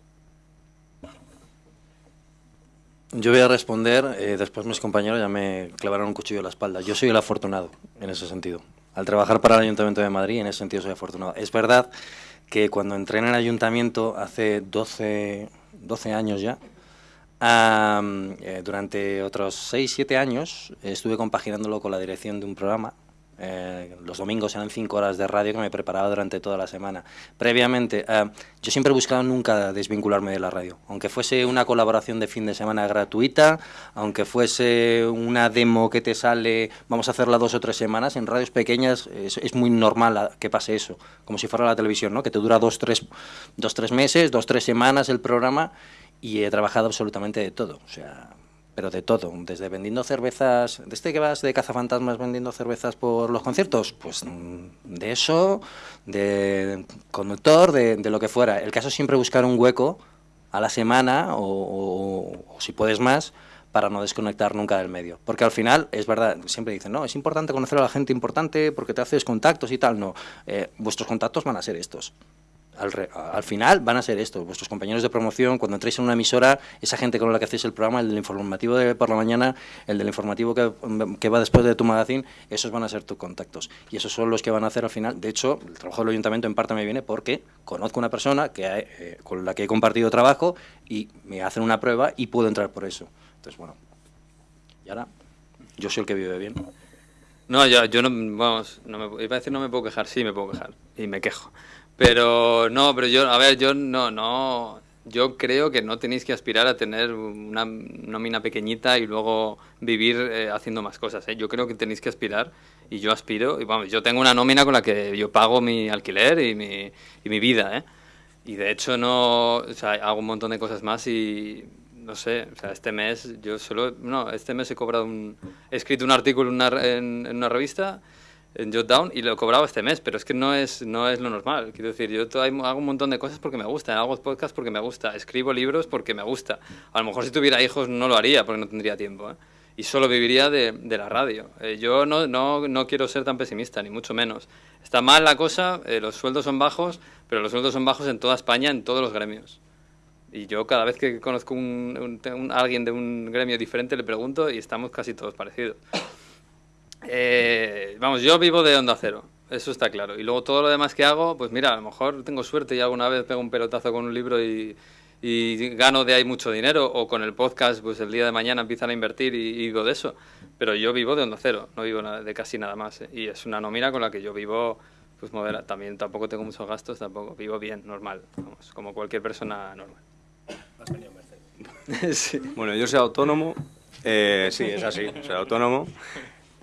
S4: Yo voy a responder, eh, después mis compañeros ya me clavaron un cuchillo en la espalda. Yo soy el afortunado en ese sentido. Al trabajar para el Ayuntamiento de Madrid, en ese sentido soy afortunado. Es verdad que cuando entré en el Ayuntamiento hace 12, 12 años ya, um, durante otros 6, 7 años estuve compaginándolo con la dirección de un programa eh, los domingos eran cinco horas de radio que me preparaba durante toda la semana. Previamente, eh, yo siempre he buscado nunca desvincularme de la radio, aunque fuese una colaboración de fin de semana gratuita, aunque fuese una demo que te sale, vamos a hacerla dos o tres semanas, en radios pequeñas es, es muy normal que pase eso, como si fuera la televisión, ¿no? que te dura dos, tres, dos, tres meses, dos, tres semanas el programa, y he trabajado absolutamente de todo, o sea, pero de todo, desde vendiendo cervezas, desde que vas de cazafantasmas vendiendo cervezas por los conciertos, pues mm, de eso, de conductor, de, de lo que fuera. El caso es siempre buscar un hueco a la semana o, si puedes más para no desconectar nunca del medio. Porque al final, es verdad, siempre dicen, no, es importante conocer a la gente importante porque te haces contactos y tal. No, eh, vuestros contactos van a ser estos. Al, re, al, final van a ser esto, vuestros compañeros de promoción, cuando entréis en una emisora, esa gente con la que hacéis el programa, el del informativo de por la mañana, el del informativo que, va después de tu magazine, esos van a ser tus contactos. Y esos son los que van a hacer al final. De hecho, el trabajo del ayuntamiento en parte me viene porque conozco una persona que, eh, con la que he compartido trabajo y me hacen una prueba y puedo entrar por eso. Entonces, bueno, y ahora, yo soy el que vive bien.
S3: No, yo, yo no, vamos, no me, iba a decir no me puedo quejar, sí me puedo quejar, y me quejo. Pero no, pero yo, a ver, yo no, no, yo creo que no tenéis que aspirar a tener una nómina pequeñita y luego vivir eh, haciendo más cosas. ¿eh? Yo creo que tenéis que aspirar y yo aspiro. Y vamos, yo tengo una nómina con la que yo pago mi alquiler y mi, y mi vida. ¿eh? Y de hecho no, o sea, hago un montón de cosas más y no sé, o sea, este mes yo solo, no, este mes he cobrado un, he escrito un artículo en una, en, en una revista en Jotdown y lo he cobrado este mes, pero es que no es, no es lo normal. Quiero decir, yo hago un montón de cosas porque me gusta, hago podcasts porque me gusta, escribo libros porque me gusta. A lo mejor si tuviera hijos no lo haría porque no tendría tiempo. ¿eh? Y solo viviría de, de la radio. Eh, yo no, no, no, quiero ser tan pesimista, ni mucho menos. Está mal la cosa, eh, los sueldos son bajos, pero los sueldos son bajos en toda España, en todos los gremios. Y yo cada vez que conozco un, un, un, a alguien de un gremio diferente le pregunto y estamos casi todos parecidos. Eh, vamos, yo vivo de onda cero, eso está claro. Y luego todo lo demás que hago, pues mira, a lo mejor tengo suerte y alguna vez pego un pelotazo con un libro y, y gano de ahí mucho dinero, o con el podcast, pues el día de mañana empiezan a invertir y, y vivo de eso. Pero yo vivo de onda cero, no vivo de casi nada más. ¿eh? Y es una nómina con la que yo vivo, pues modera. También tampoco tengo muchos gastos, tampoco. Vivo bien, normal, vamos, como cualquier persona normal. [LAUGHS]
S5: sí. Bueno, yo soy autónomo, eh, sí, es así, soy autónomo.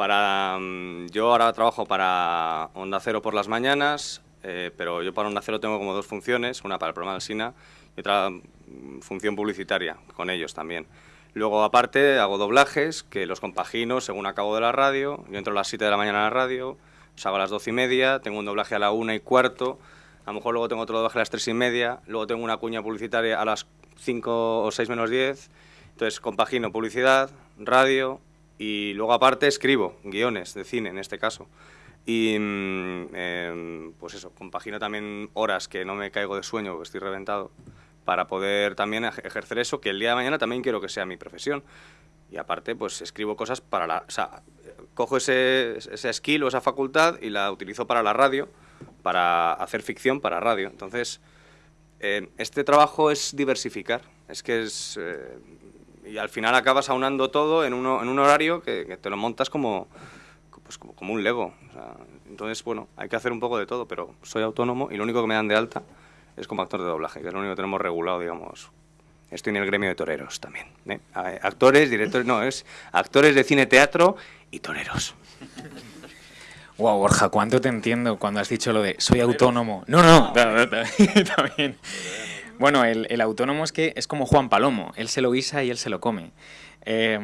S5: Para, mm, yo ahora trabajo para Onda Cero por las mañanas, eh, pero yo para Onda Cero tengo como dos funciones, una para el programa del SINA y otra mm, función publicitaria con ellos también. Luego, aparte, hago doblajes, que los compagino según acabo de la radio. Yo entro a las 7 de la mañana a la radio, salgo a las 12 y media, tengo un doblaje a la 1 y cuarto, a lo mejor luego tengo otro doblaje a las 3 y media, luego tengo una cuña publicitaria a las 5 o 6 menos 10. Entonces, compagino publicidad, radio y luego, aparte, escribo guiones de cine, en este caso. Y em, pues eso, compagino también horas que no me caigo de sueño porque estoy reventado para poder también ej- ejercer eso, que el día de mañana también quiero que sea mi profesión. Y aparte, pues escribo cosas para la... O sea, cojo ese, ese skill o esa facultad y la utilizo para la radio, para hacer ficción para radio. Entonces, eh, este trabajo es diversificar. Es que es... eh, y al final acabas aunando todo en, uno, en un horario que, que te lo montas como, pues como, como un Lego. O sea, entonces, bueno, hay que hacer un poco de todo, pero soy autónomo y lo único que me dan de alta es como actor de doblaje, que es lo único que tenemos regulado, digamos. Estoy en el gremio de toreros también. ¿eh? Actores, directores, no, es actores de cine, teatro y toreros.
S6: Wow, Borja, ¿cuánto te entiendo cuando has dicho lo de soy autónomo? No, no, también. Bueno, el, autónomo es que es como Juan Palomo, él se lo guisa y él se lo come. Eh,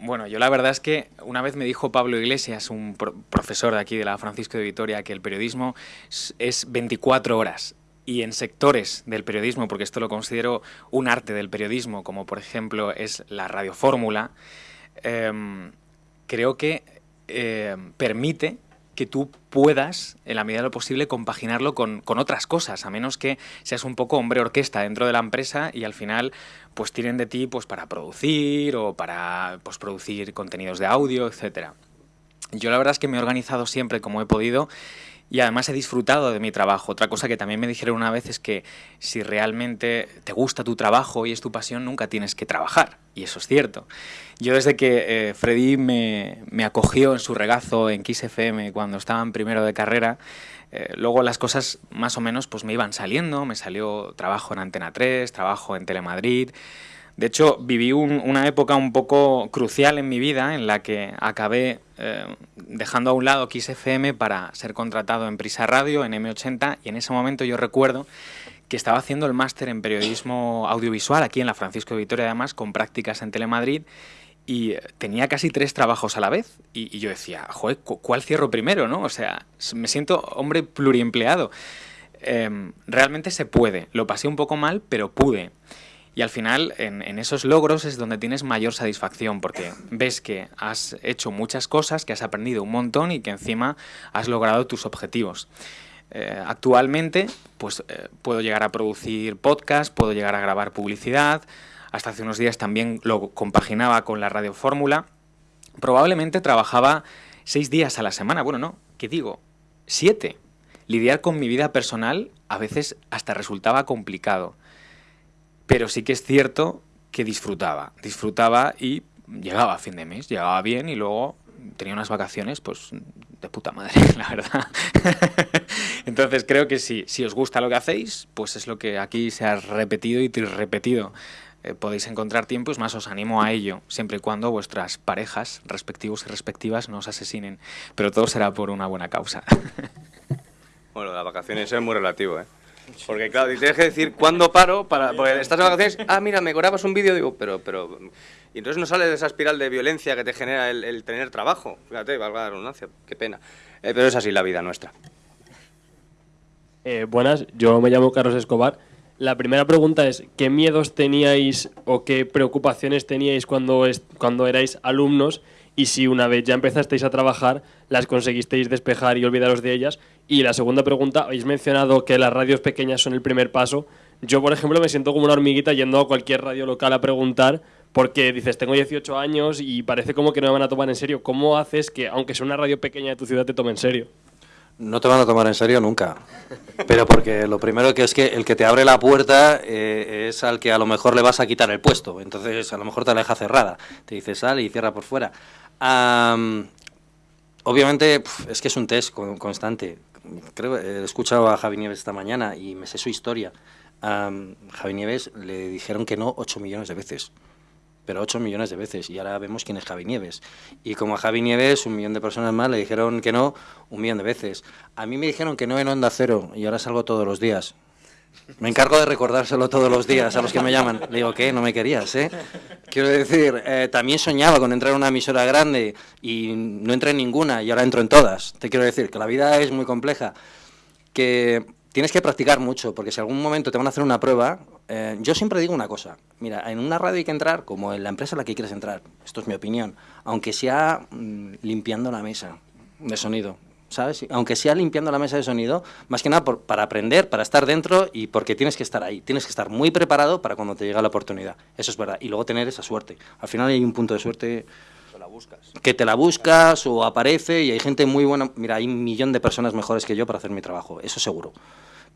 S6: bueno, yo la verdad es que una vez me dijo Pablo Iglesias, un pro- profesor de aquí de la Francisco de Vitoria, que el periodismo es- es 24 horas. Y en sectores del periodismo, porque esto lo considero un arte del periodismo, como por ejemplo es la radiofórmula, em, creo que eh, permite que tú puedas, en la medida de lo posible, compaginarlo con, con otras cosas, a menos que seas un poco hombre orquesta dentro de la empresa y al final pues tienen de ti pues para producir o para pues, producir contenidos de audio, etcétera. Yo la verdad es que me he organizado siempre como he podido y además he disfrutado de mi trabajo. Otra cosa que también me dijeron una vez es que si realmente te gusta tu trabajo y es tu pasión, nunca tienes que trabajar. Y eso es cierto. Yo desde que eh, Freddy me, me acogió en su regazo en Kiss FM cuando estaba en primero de carrera, eh, luego las cosas más o menos pues me iban saliendo. Me salió trabajo en Antena 3, trabajo en Telemadrid. De hecho, viví un- una época un poco crucial en mi vida en la que acabé eh, dejando a un lado Kiss FM para ser contratado en Prisa Radio, en M80, y en ese momento yo recuerdo que estaba haciendo el máster en periodismo audiovisual aquí en la Francisco de Vitoria, además, con prácticas en Telemadrid, y tenía casi tres trabajos a la vez. Y, yo decía, joder, cu- ¿cuál cierro primero? ¿no? O sea, me siento hombre pluriempleado. Em, realmente se puede. Lo pasé un poco mal, pero pude. Y al final, en, esos logros es donde tienes mayor satisfacción, porque ves que has hecho muchas cosas, que has aprendido un montón y que encima has logrado tus objetivos. Eh, actualmente, pues eh, puedo llegar a producir podcast, puedo llegar a grabar publicidad. Hasta hace unos días también lo compaginaba con la radio fórmula. Probablemente trabajaba seis días a la semana. Bueno, no, ¿qué digo? Siete. Lidiar con mi vida personal a veces hasta resultaba complicado. Pero sí que es cierto que disfrutaba. Disfrutaba y llegaba a fin de mes, llegaba bien y luego tenía unas vacaciones, pues de puta madre, [LAUGHS] la verdad. [LAUGHS] Entonces creo que si, si os gusta lo que hacéis, pues es lo que aquí se ha repetido y repetido. Eh, podéis encontrar tiempo, es más, os animo a ello, siempre y cuando vuestras parejas, respectivos y respectivas, no os asesinen. Pero todo será por una buena causa. [LAUGHS]
S5: Bueno, las vacaciones es muy relativo, ¿eh? Porque claro, tienes que decir cuándo paro para porque estás de vacaciones, ah, mira, me grabas un vídeo, digo, pero pero y entonces no sale de esa espiral de violencia que te genera el, el tener trabajo. Fíjate, valga la redundancia, qué pena. Eh, pero es así la vida nuestra.
S9: Eh, buenas, yo me llamo Carlos Escobar. La primera pregunta es, ¿qué miedos teníais o qué preocupaciones teníais cuando, es- cuando erais alumnos? Y si una vez ya empezasteis a trabajar, las conseguisteis despejar y olvidaros de ellas. Y la segunda pregunta, habéis mencionado que las radios pequeñas son el primer paso. Yo, por ejemplo, me siento como una hormiguita yendo a cualquier radio local a preguntar porque dices, tengo 18 años y parece como que no me van a tomar en serio. ¿Cómo haces que, aunque sea una radio pequeña de tu ciudad, te tome en serio?
S4: No te van a tomar en serio nunca. Pero porque lo primero que es que el que te abre la puerta eh, es al que a lo mejor le vas a quitar el puesto. Entonces a lo mejor te la deja cerrada. Te dice sal y cierra por fuera. Am, obviamente es que es un test con- constante. Creo, eh, he escuchado a Javi Nieves esta mañana y me sé su historia. Am, Javi Nieves le dijeron que no 8 millones de veces pero 8 millones de veces. Y ahora vemos quién es Javi Nieves. Y como a Javi Nieves, un millón de personas más le dijeron que no un millón de veces. A mí me dijeron que no en Onda Cero y ahora salgo todos los días. Me encargo de recordárselo todos los días a los que me llaman. Le digo, ¿qué? No me querías, ¿eh? Quiero decir, eh, también soñaba con entrar en una emisora grande y no entré en ninguna y ahora entro en todas. Te quiero decir que la vida es muy compleja, que tienes que practicar mucho, porque si algún momento te van a hacer una prueba, eh, yo siempre digo una cosa, mira, en una radio hay que entrar como en la empresa en la que quieres entrar, esto es mi opinión, aunque sea mm, limpiando la mesa de sonido. ¿Sabes? Aunque sea limpiando la mesa de sonido, más que nada para aprender, para estar dentro y porque tienes que estar ahí. Tienes que estar muy preparado para cuando te llega la oportunidad. Eso es verdad. Y luego tener esa suerte. Al final hay un punto de suerte que te la buscas o aparece y hay gente muy buena. Mira, hay un millón de personas mejores que yo para hacer mi trabajo, eso seguro.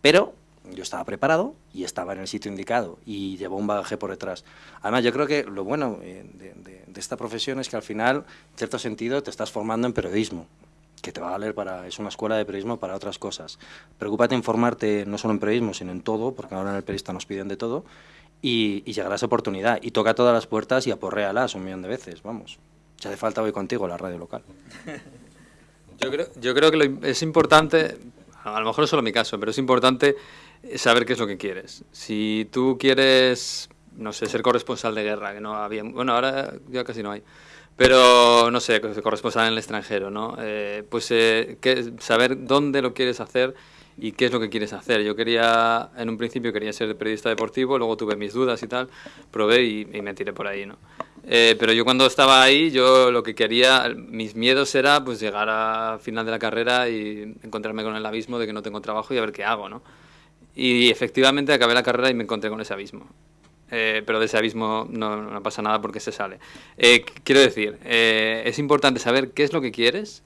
S4: Pero yo estaba preparado y estaba en el sitio indicado y llevó un bagaje por detrás. Además, yo creo que lo bueno eh, de, de esta profesión es que al final, en cierto sentido, te estás formando en periodismo que te va a valer para, es una escuela de periodismo para otras cosas. Preocúpate en formarte no solo en periodismo, sino en todo, porque ahora en el periodista nos piden de todo, y, y llegará esa oportunidad. Y toca todas las puertas y aporréalas un millón de veces, vamos. Si hace falta voy contigo a la radio local. [LAUGHS]
S3: Yo creo, yo creo que es importante, a lo mejor es solo mi caso, pero es importante saber qué es lo que quieres. Si tú quieres, no sé, ser corresponsal de guerra, que no había, bueno, ahora ya casi no hay, pero, no sé, corresponsal en el extranjero, ¿no? Eh, pues eh, que, saber dónde lo quieres hacer y qué es lo que quieres hacer. Yo quería, en un principio quería ser periodista deportivo, luego tuve mis dudas y tal, probé y, me tiré por ahí, ¿no? Eh, pero yo cuando estaba ahí, yo lo que quería, mis miedos era pues llegar a final de la carrera y encontrarme con el abismo de que no tengo trabajo y a ver qué hago, ¿no? Y efectivamente acabé la carrera y me encontré con ese abismo. Eh, pero de ese abismo no, pasa nada porque se sale. Eh, quiero decir, eh, es importante saber qué es lo que quieres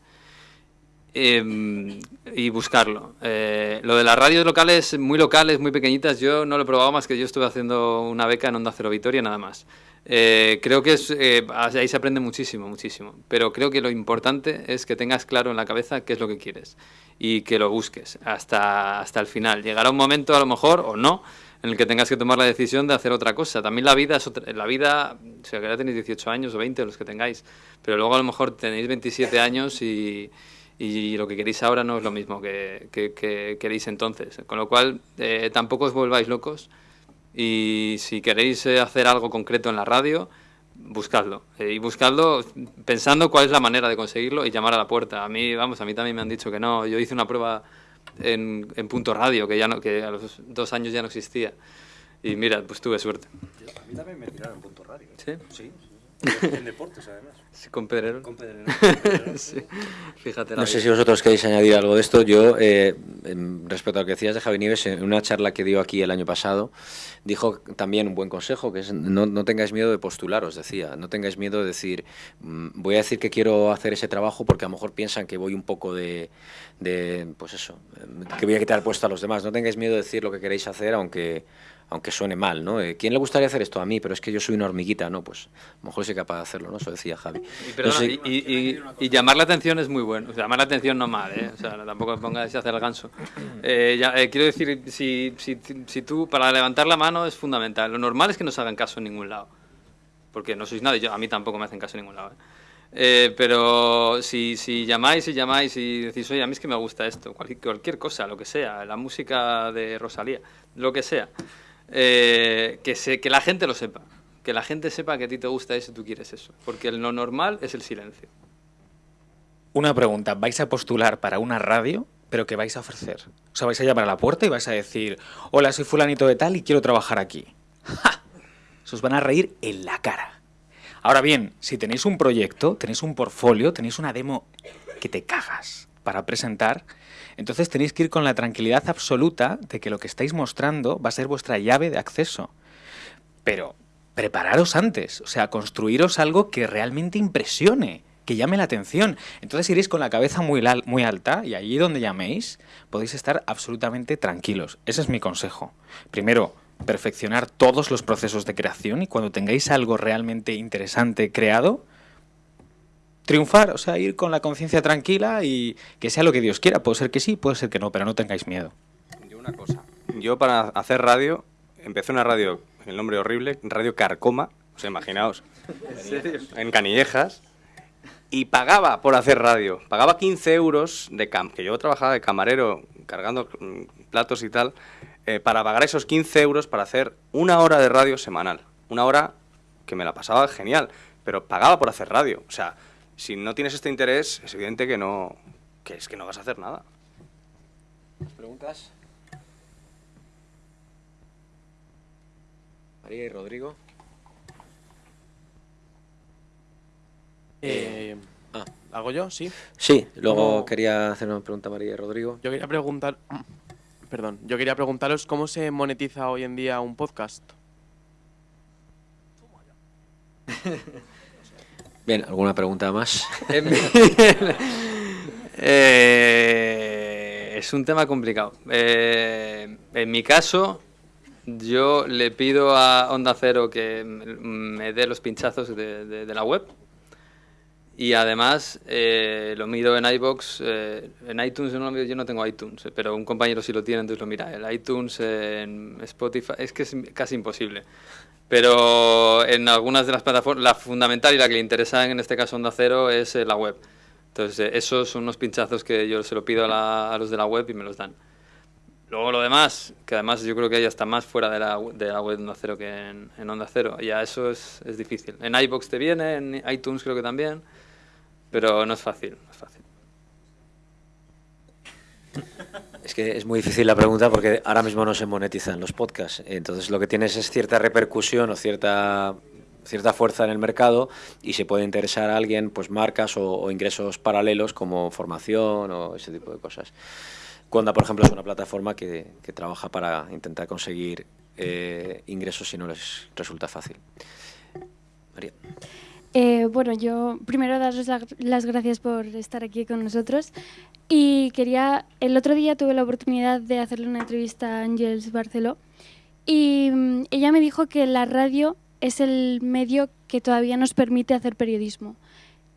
S3: em, y buscarlo. lo de las radios locales, muy locales, muy pequeñitas, yo no lo he probado más que yo estuve haciendo una beca en Onda Cero Vitoria nada más. creo que es, ahí se aprende muchísimo, muchísimo. Pero creo que lo importante es que tengas claro en la cabeza qué es lo que quieres y que lo busques hasta, hasta el final. Llegará un momento a lo mejor, o no, en el que tengas que tomar la decisión de hacer otra cosa. También la vida, es la vida, o sea, que ya tenéis 18 años o 20, los que tengáis, pero luego a lo mejor tenéis 27 años y, y lo que queréis ahora no es lo mismo que, que, queréis entonces. Con lo cual, eh, tampoco os volváis locos y si queréis eh, hacer algo concreto en la radio, buscadlo. Eh, y buscadlo pensando cuál es la manera de conseguirlo y llamar a la puerta. A mí, vamos, a mí también me han dicho que no. Yo hice una prueba en, en Punto Radio, que, ya no, que a los dos años ya no existía. Y mira, pues tuve suerte.
S5: A mí también me tiraron Punto Radio.
S3: ¿Sí?
S5: Sí. [LAUGHS] En deportes, además.
S3: Sí, con Pedrerol.
S5: Con Pedrerol. [LAUGHS]
S3: sí. Fíjate.
S2: No sé si vosotros queréis añadir algo de esto. Yo, eh, respecto a lo que decías de Javi Nieves, en una charla que dio aquí el año pasado, dijo también un buen consejo, que es no, no tengáis miedo de postularos, decía. No tengáis miedo de decir, mm, voy a decir que quiero hacer ese trabajo porque a lo mejor piensan que voy un poco de, de pues eso, que voy a quitar puesto a los demás. No tengáis miedo de decir lo que queréis hacer, aunque aunque suene mal, ¿no? Eh, ¿Quién le gustaría hacer esto a mí? Pero es que yo soy una hormiguita, ¿no? Pues a lo mejor soy capaz de hacerlo, ¿no? Eso decía Javi.
S3: Y, llamar la atención es muy bueno. llamar la atención no mal, ¿eh? O sea, tampoco pongas a hacer el ganso. Eh, eh, quiero decir, si, si, si, tú, para levantar la mano es fundamental. Lo normal es que no se hagan caso en ningún lado. Porque no sois nadie, yo, a mí tampoco me hacen caso en ningún lado. pero si, si llamáis y llamáis y decís, oye, a mí es que me gusta esto, cualquier, cualquier cosa, lo que sea, la música de Rosalía, lo que sea, eh, que, se, que la gente lo sepa. Que la gente sepa que a ti te gusta eso y tú quieres eso. Porque lo normal es el silencio.
S6: Una pregunta, ¿vais a postular para una radio? ¿Pero qué vais a ofrecer? O sea, vais a llamar a la puerta y vais a decir, hola, soy fulanito de tal y quiero trabajar aquí. ¡Ja! Se os van a reír en la cara. Ahora bien, si tenéis un proyecto, tenéis un portfolio, tenéis una demo que te cagas para presentar, entonces tenéis que ir con la tranquilidad absoluta de que lo que estáis mostrando va a ser vuestra llave de acceso. Pero prepararos antes, o sea, construiros algo que realmente impresione, que llame la atención. Entonces iréis con la cabeza muy, muy alta y allí donde llaméis podéis estar absolutamente tranquilos. Ese es mi consejo. Primero, perfeccionar todos los procesos de creación y cuando tengáis algo realmente interesante creado, triunfar, o sea, ir con la conciencia tranquila y que sea lo que Dios quiera. Puede ser que sí, puede ser que no, pero no tengáis miedo.
S5: Yo una cosa, yo para hacer radio, empecé una radio, el nombre horrible, Radio Carcoma, o sea, imaginaos, ¿En, Canillejas, y pagaba por hacer radio, pagaba 15 euros de cam, que yo trabajaba de camarero cargando mm, platos y tal, eh, para pagar esos 15 euros para hacer una hora de radio semanal. Una hora que me la pasaba genial, pero pagaba por hacer radio. O sea, si no tienes este interés, es evidente que no, que es que no vas a hacer nada.
S2: ¿Preguntas? María y Rodrigo.
S7: Eh,
S2: ah.
S7: ¿Hago yo? Sí.
S2: Sí, luego
S7: No.
S2: quería hacer una pregunta a María y Rodrigo.
S7: Yo quería preguntar... Perdón, yo quería preguntaros cómo se monetiza hoy en día un podcast. [LAUGHS]
S2: Bien, ¿alguna pregunta más? [LAUGHS]
S3: Eh, es un tema complicado. Eh, en mi caso, yo le pido a Onda Cero que me dé los pinchazos de, la web. Y además eh, lo miro en iBox, eh, en iTunes no, yo no tengo iTunes, eh, pero un compañero sí lo tiene, entonces lo mira. El iTunes, en Spotify, es que es casi imposible. Pero en algunas de las plataformas, la fundamental y la que le interesa en este caso Onda Cero es eh, la web. Entonces, eh, esos son unos pinchazos que yo se lo pido a, la- a los de la web y me los dan. Luego lo demás, que además yo creo que ya está más fuera de la, de la web de Onda Cero que en, en Onda Cero. Ya eso es, es difícil. En iBox te viene, en iTunes creo que también, pero no es fácil, no es fácil.
S2: Es que es muy difícil la pregunta porque ahora mismo no se monetizan los podcasts. Entonces lo que tienes es cierta repercusión o cierta cierta fuerza en el mercado y se puede interesar a alguien pues marcas o, ingresos paralelos como formación o ese tipo de cosas. Cuanda, por ejemplo, es una plataforma que, que trabaja para intentar conseguir eh, ingresos si no les resulta fácil. María.
S10: Eh, bueno, yo primero daros la- las gracias por estar aquí con nosotros y quería, el otro día tuve la oportunidad de hacerle una entrevista a Ángels Barceló y mm, ella me dijo que la radio es el medio que todavía nos permite hacer periodismo.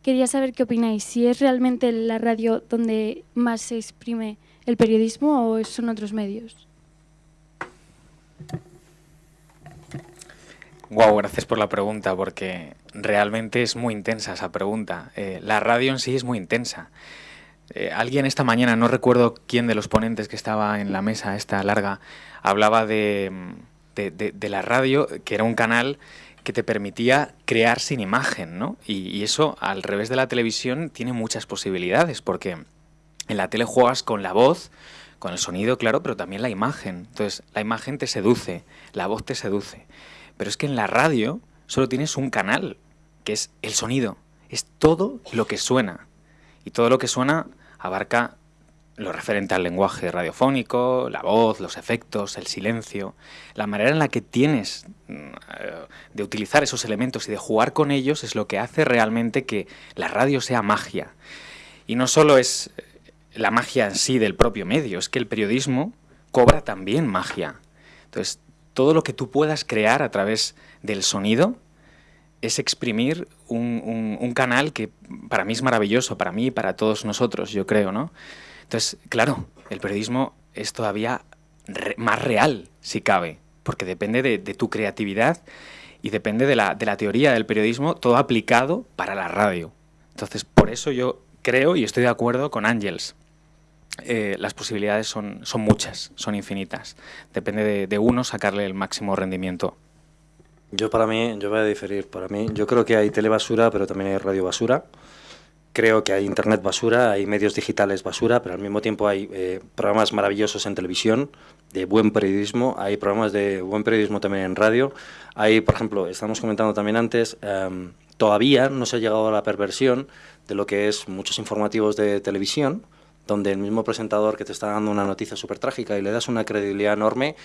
S10: Quería saber qué opináis, si es realmente la radio donde más se exprime el periodismo o son otros medios.
S6: Wow, gracias por la pregunta, porque realmente es muy intensa esa pregunta. Eh, la radio en sí es muy intensa. Eh, alguien esta mañana, no recuerdo quién de los ponentes que estaba en la mesa esta larga, hablaba de, la radio, que era un canal que te permitía crear sin imagen, ¿no? Y, y eso, al revés de la televisión, tiene muchas posibilidades, porque en la tele juegas con la voz, con el sonido, claro, pero también la imagen. Entonces, la imagen te seduce, la voz te seduce. Pero es que en la radio solo tienes un canal, que es el sonido. Es todo lo que suena. Y todo lo que suena abarca lo referente al lenguaje radiofónico, la voz, los efectos, el silencio, la manera en la que tienes mm, eh, de utilizar esos elementos y de jugar con ellos es lo que hace realmente que la radio sea magia. Y no solo es eh, la magia en sí del propio medio, es que el periodismo cobra también magia. Entonces, todo lo que tú puedas crear a través del sonido es exprimir un, canal que para mí es maravilloso, para mí y para todos nosotros, yo creo, ¿no? Entonces, claro, el periodismo es todavía más real, si cabe, porque depende de, tu creatividad y depende de la, teoría del periodismo, todo aplicado para la radio. Entonces, por eso yo creo y estoy de acuerdo con Ángels. Eh, las posibilidades son, muchas, son infinitas. Depende de, de uno sacarle el máximo rendimiento.
S4: Yo para mí, yo voy a diferir. Para mí, yo creo que hay telebasura, pero también hay radio basura. Creo que hay internet basura, hay medios digitales basura, pero al mismo tiempo hay eh, programas maravillosos en televisión, de buen periodismo, hay programas de buen periodismo también en radio. Hay, por ejemplo, estamos comentando también antes, em, todavía no se ha llegado a la perversión de lo que es muchos informativos de televisión, donde el mismo presentador que te está dando una noticia súper trágica y le das una credibilidad enorme,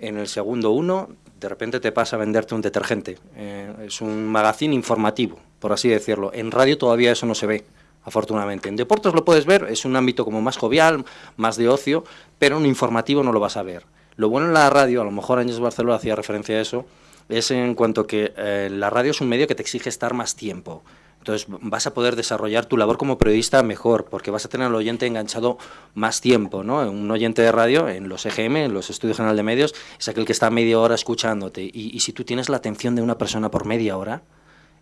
S4: en el segundo uno, de repente te pasa a venderte un detergente. Eh, es un magazine informativo, por así decirlo. En radio todavía eso no se ve, afortunadamente. En deportes lo puedes ver, es un ámbito como más jovial, más de ocio, pero en informativo no lo vas a ver. Lo bueno en la radio, a lo mejor Ángel Barceló hacía referencia a eso, es en cuanto que eh, la radio es un medio que te exige estar más tiempo. Entonces vas a poder desarrollar tu labor como periodista mejor, porque vas a tener al oyente enganchado más tiempo, ¿no? Un oyente de radio en los EGM, en los Estudios General de Medios, es aquel que está media hora escuchándote. Y, y si tú tienes la atención de una persona por media hora,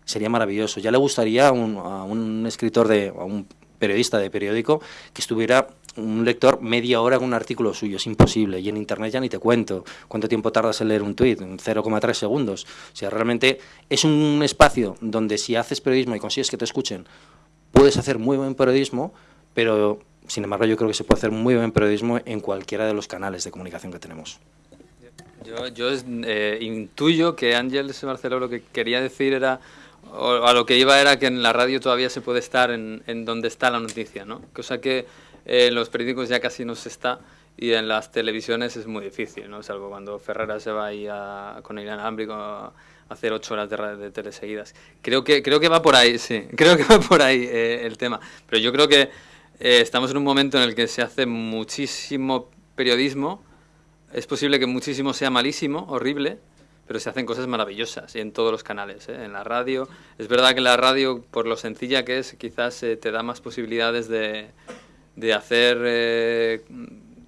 S4: sería maravilloso. Ya le gustaría a un, a un escritor, de, a un periodista de periódico, que estuviera un lector media hora con un artículo suyo, es imposible. Y en Internet ya ni te cuento cuánto tiempo tardas en leer un tuit, 0,3 segundos. O sea, realmente es un espacio donde si haces periodismo y consigues que te escuchen, puedes hacer muy buen periodismo, pero sin embargo yo creo que se puede hacer muy buen periodismo en cualquiera de los canales de comunicación que tenemos.
S3: Yo, yo eh, intuyo que Ángel Barceló lo que quería decir era, o a lo que iba era que en la radio todavía se puede estar en, en donde está la noticia, ¿no? Cosa que en los periódicos ya casi no se está y en las televisiones es muy difícil, ¿no? Salvo cuando Ferrara se va ahí a, con el inalámbrico a hacer ocho horas de, de tele seguidas. Creo que, creo que va por ahí, sí, [LAUGHS] creo que va por ahí eh, el tema. Pero yo creo que eh, estamos en un momento en el que se hace muchísimo periodismo, es posible que muchísimo sea malísimo, horrible, pero se hacen cosas maravillosas y en todos los canales, ¿eh? en la radio. Es verdad que la radio, por lo sencilla que es, quizás te da más posibilidades de de hacer, eh,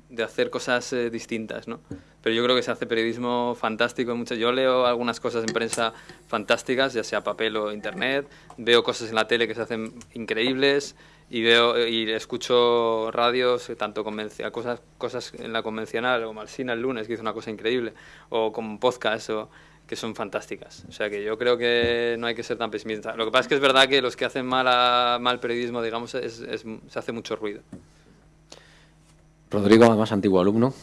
S3: de hacer cosas eh, distintas, ¿no? Pero yo creo que se hace periodismo fantástico. Mucho. Yo leo algunas cosas en prensa fantásticas, ya sea papel o internet. Veo cosas en la tele que se hacen increíbles y veo y escucho radios eh, tanto cosas cosas en la convencional como Alsina el lunes que hizo una cosa increíble o como podcast o que son fantásticas. O sea que yo creo que no hay que ser tan pesimista. Lo que pasa es que es verdad que los que hacen mal, mal periodismo, digamos, es, se hace mucho ruido.
S2: Rodrigo, además antiguo alumno,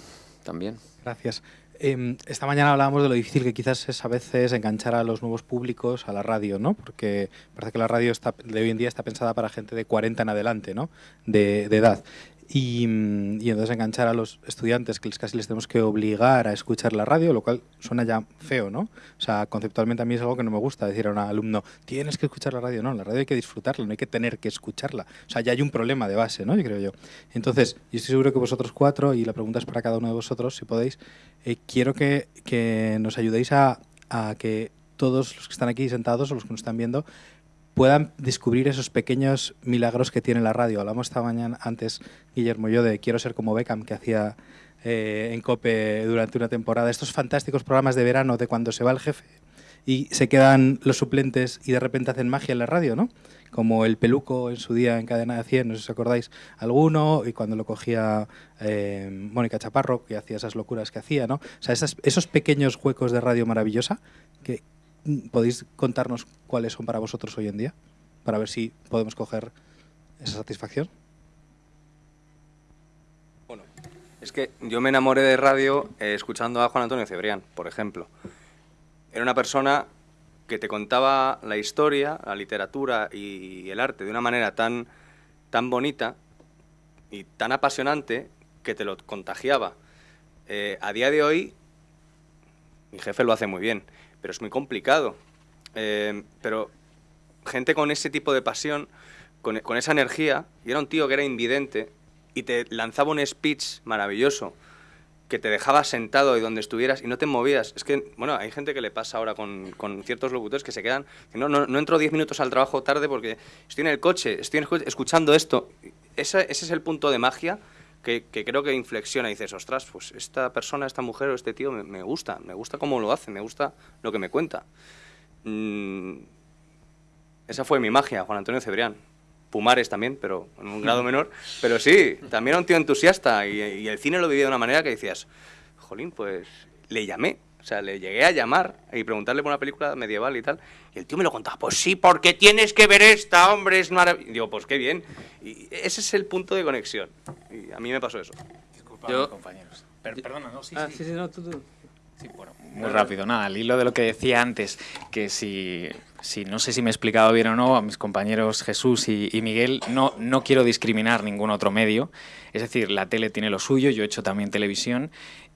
S2: también.
S11: Gracias. Em, esta mañana hablábamos de lo difícil que quizás es a veces enganchar a los nuevos públicos a la radio, ¿no? Porque parece que la radio está, de hoy en día está pensada para gente de 40 en adelante, ¿no? De, de edad. Y, y, entonces enganchar a los estudiantes que casi les tenemos que obligar a escuchar la radio, lo cual suena ya feo, ¿no? O sea, conceptualmente a mí es algo que no me gusta decir a un alumno, tienes que escuchar la radio. No, la radio hay que disfrutarla, no hay que tener que escucharla. O sea, ya hay un problema de base, ¿no? Yo creo yo. Entonces, yo estoy seguro que vosotros cuatro, y la pregunta es para cada uno de vosotros, si podéis, eh, quiero que, que, nos ayudéis a, a que todos los que están aquí sentados o los que nos están viendo puedan descubrir esos pequeños milagros que tiene la radio. Hablamos esta mañana antes, Guillermo y yo, de Quiero ser como Beckham, que hacía eh, en COPE durante una temporada. Estos fantásticos programas de verano de cuando se va el jefe y se quedan los suplentes y de repente hacen magia en la radio, ¿no? Como el peluco en su día en Cadena de 100, no sé si os acordáis alguno, y cuando lo cogía eh, Mónica Chaparro, que hacía esas locuras que hacía, ¿no? O sea, esas, esos pequeños huecos de radio maravillosa que, ¿Podéis contarnos cuáles son para vosotros hoy en día? Para ver si podemos coger esa satisfacción.
S5: Bueno, es que yo me enamoré de radio eh, escuchando a Juan Antonio Cebrián, por ejemplo. Era una persona que te contaba la historia, la literatura y el arte de una manera tan, tan bonita y tan apasionante que te lo contagiaba. Eh, a día de hoy, mi jefe lo hace muy bien pero es muy complicado. Eh, pero gente con ese tipo de pasión, con, con, esa energía, y era un tío que era invidente y te lanzaba un speech maravilloso que te dejaba sentado y donde estuvieras y no te movías. Es que, bueno, hay gente que le pasa ahora con, con ciertos locutores que se quedan, no, no, no entro 10 minutos al trabajo tarde porque estoy en el coche, estoy escuchando esto. Ese es el punto de magia que, creo que inflexiona y dices, ostras, pues esta persona, esta mujer o este tío me, gusta, me gusta cómo lo hace, me gusta lo que me cuenta. Mm, esa fue mi magia, Juan Antonio Cebrián. Pumares también, pero en un grado [LAUGHS] menor. Pero sí, también era un tío entusiasta y, y el cine lo vivía de una manera que decías, jolín, pues le llamé, o sea, le llegué a llamar y preguntarle por una película medieval y tal. Y el tío me lo contaba. Pues sí, porque tienes que ver esta, hombre, es maravilloso. Digo, pues qué bien. Y ese es el punto de conexión. Y a mí me pasó eso.
S6: Disculpa, Yo... compañeros. perdona, no, sí,
S3: ah,
S6: sí.
S3: sí, sí, no, tú, tú.
S6: Sí, bueno, muy rápido. Nada, al hilo de lo que decía antes, que si, si no sé si me he explicado bien o no, a mis compañeros Jesús y, y, Miguel, no, no quiero discriminar ningún otro medio. Es decir, la tele tiene lo suyo, yo he hecho también televisión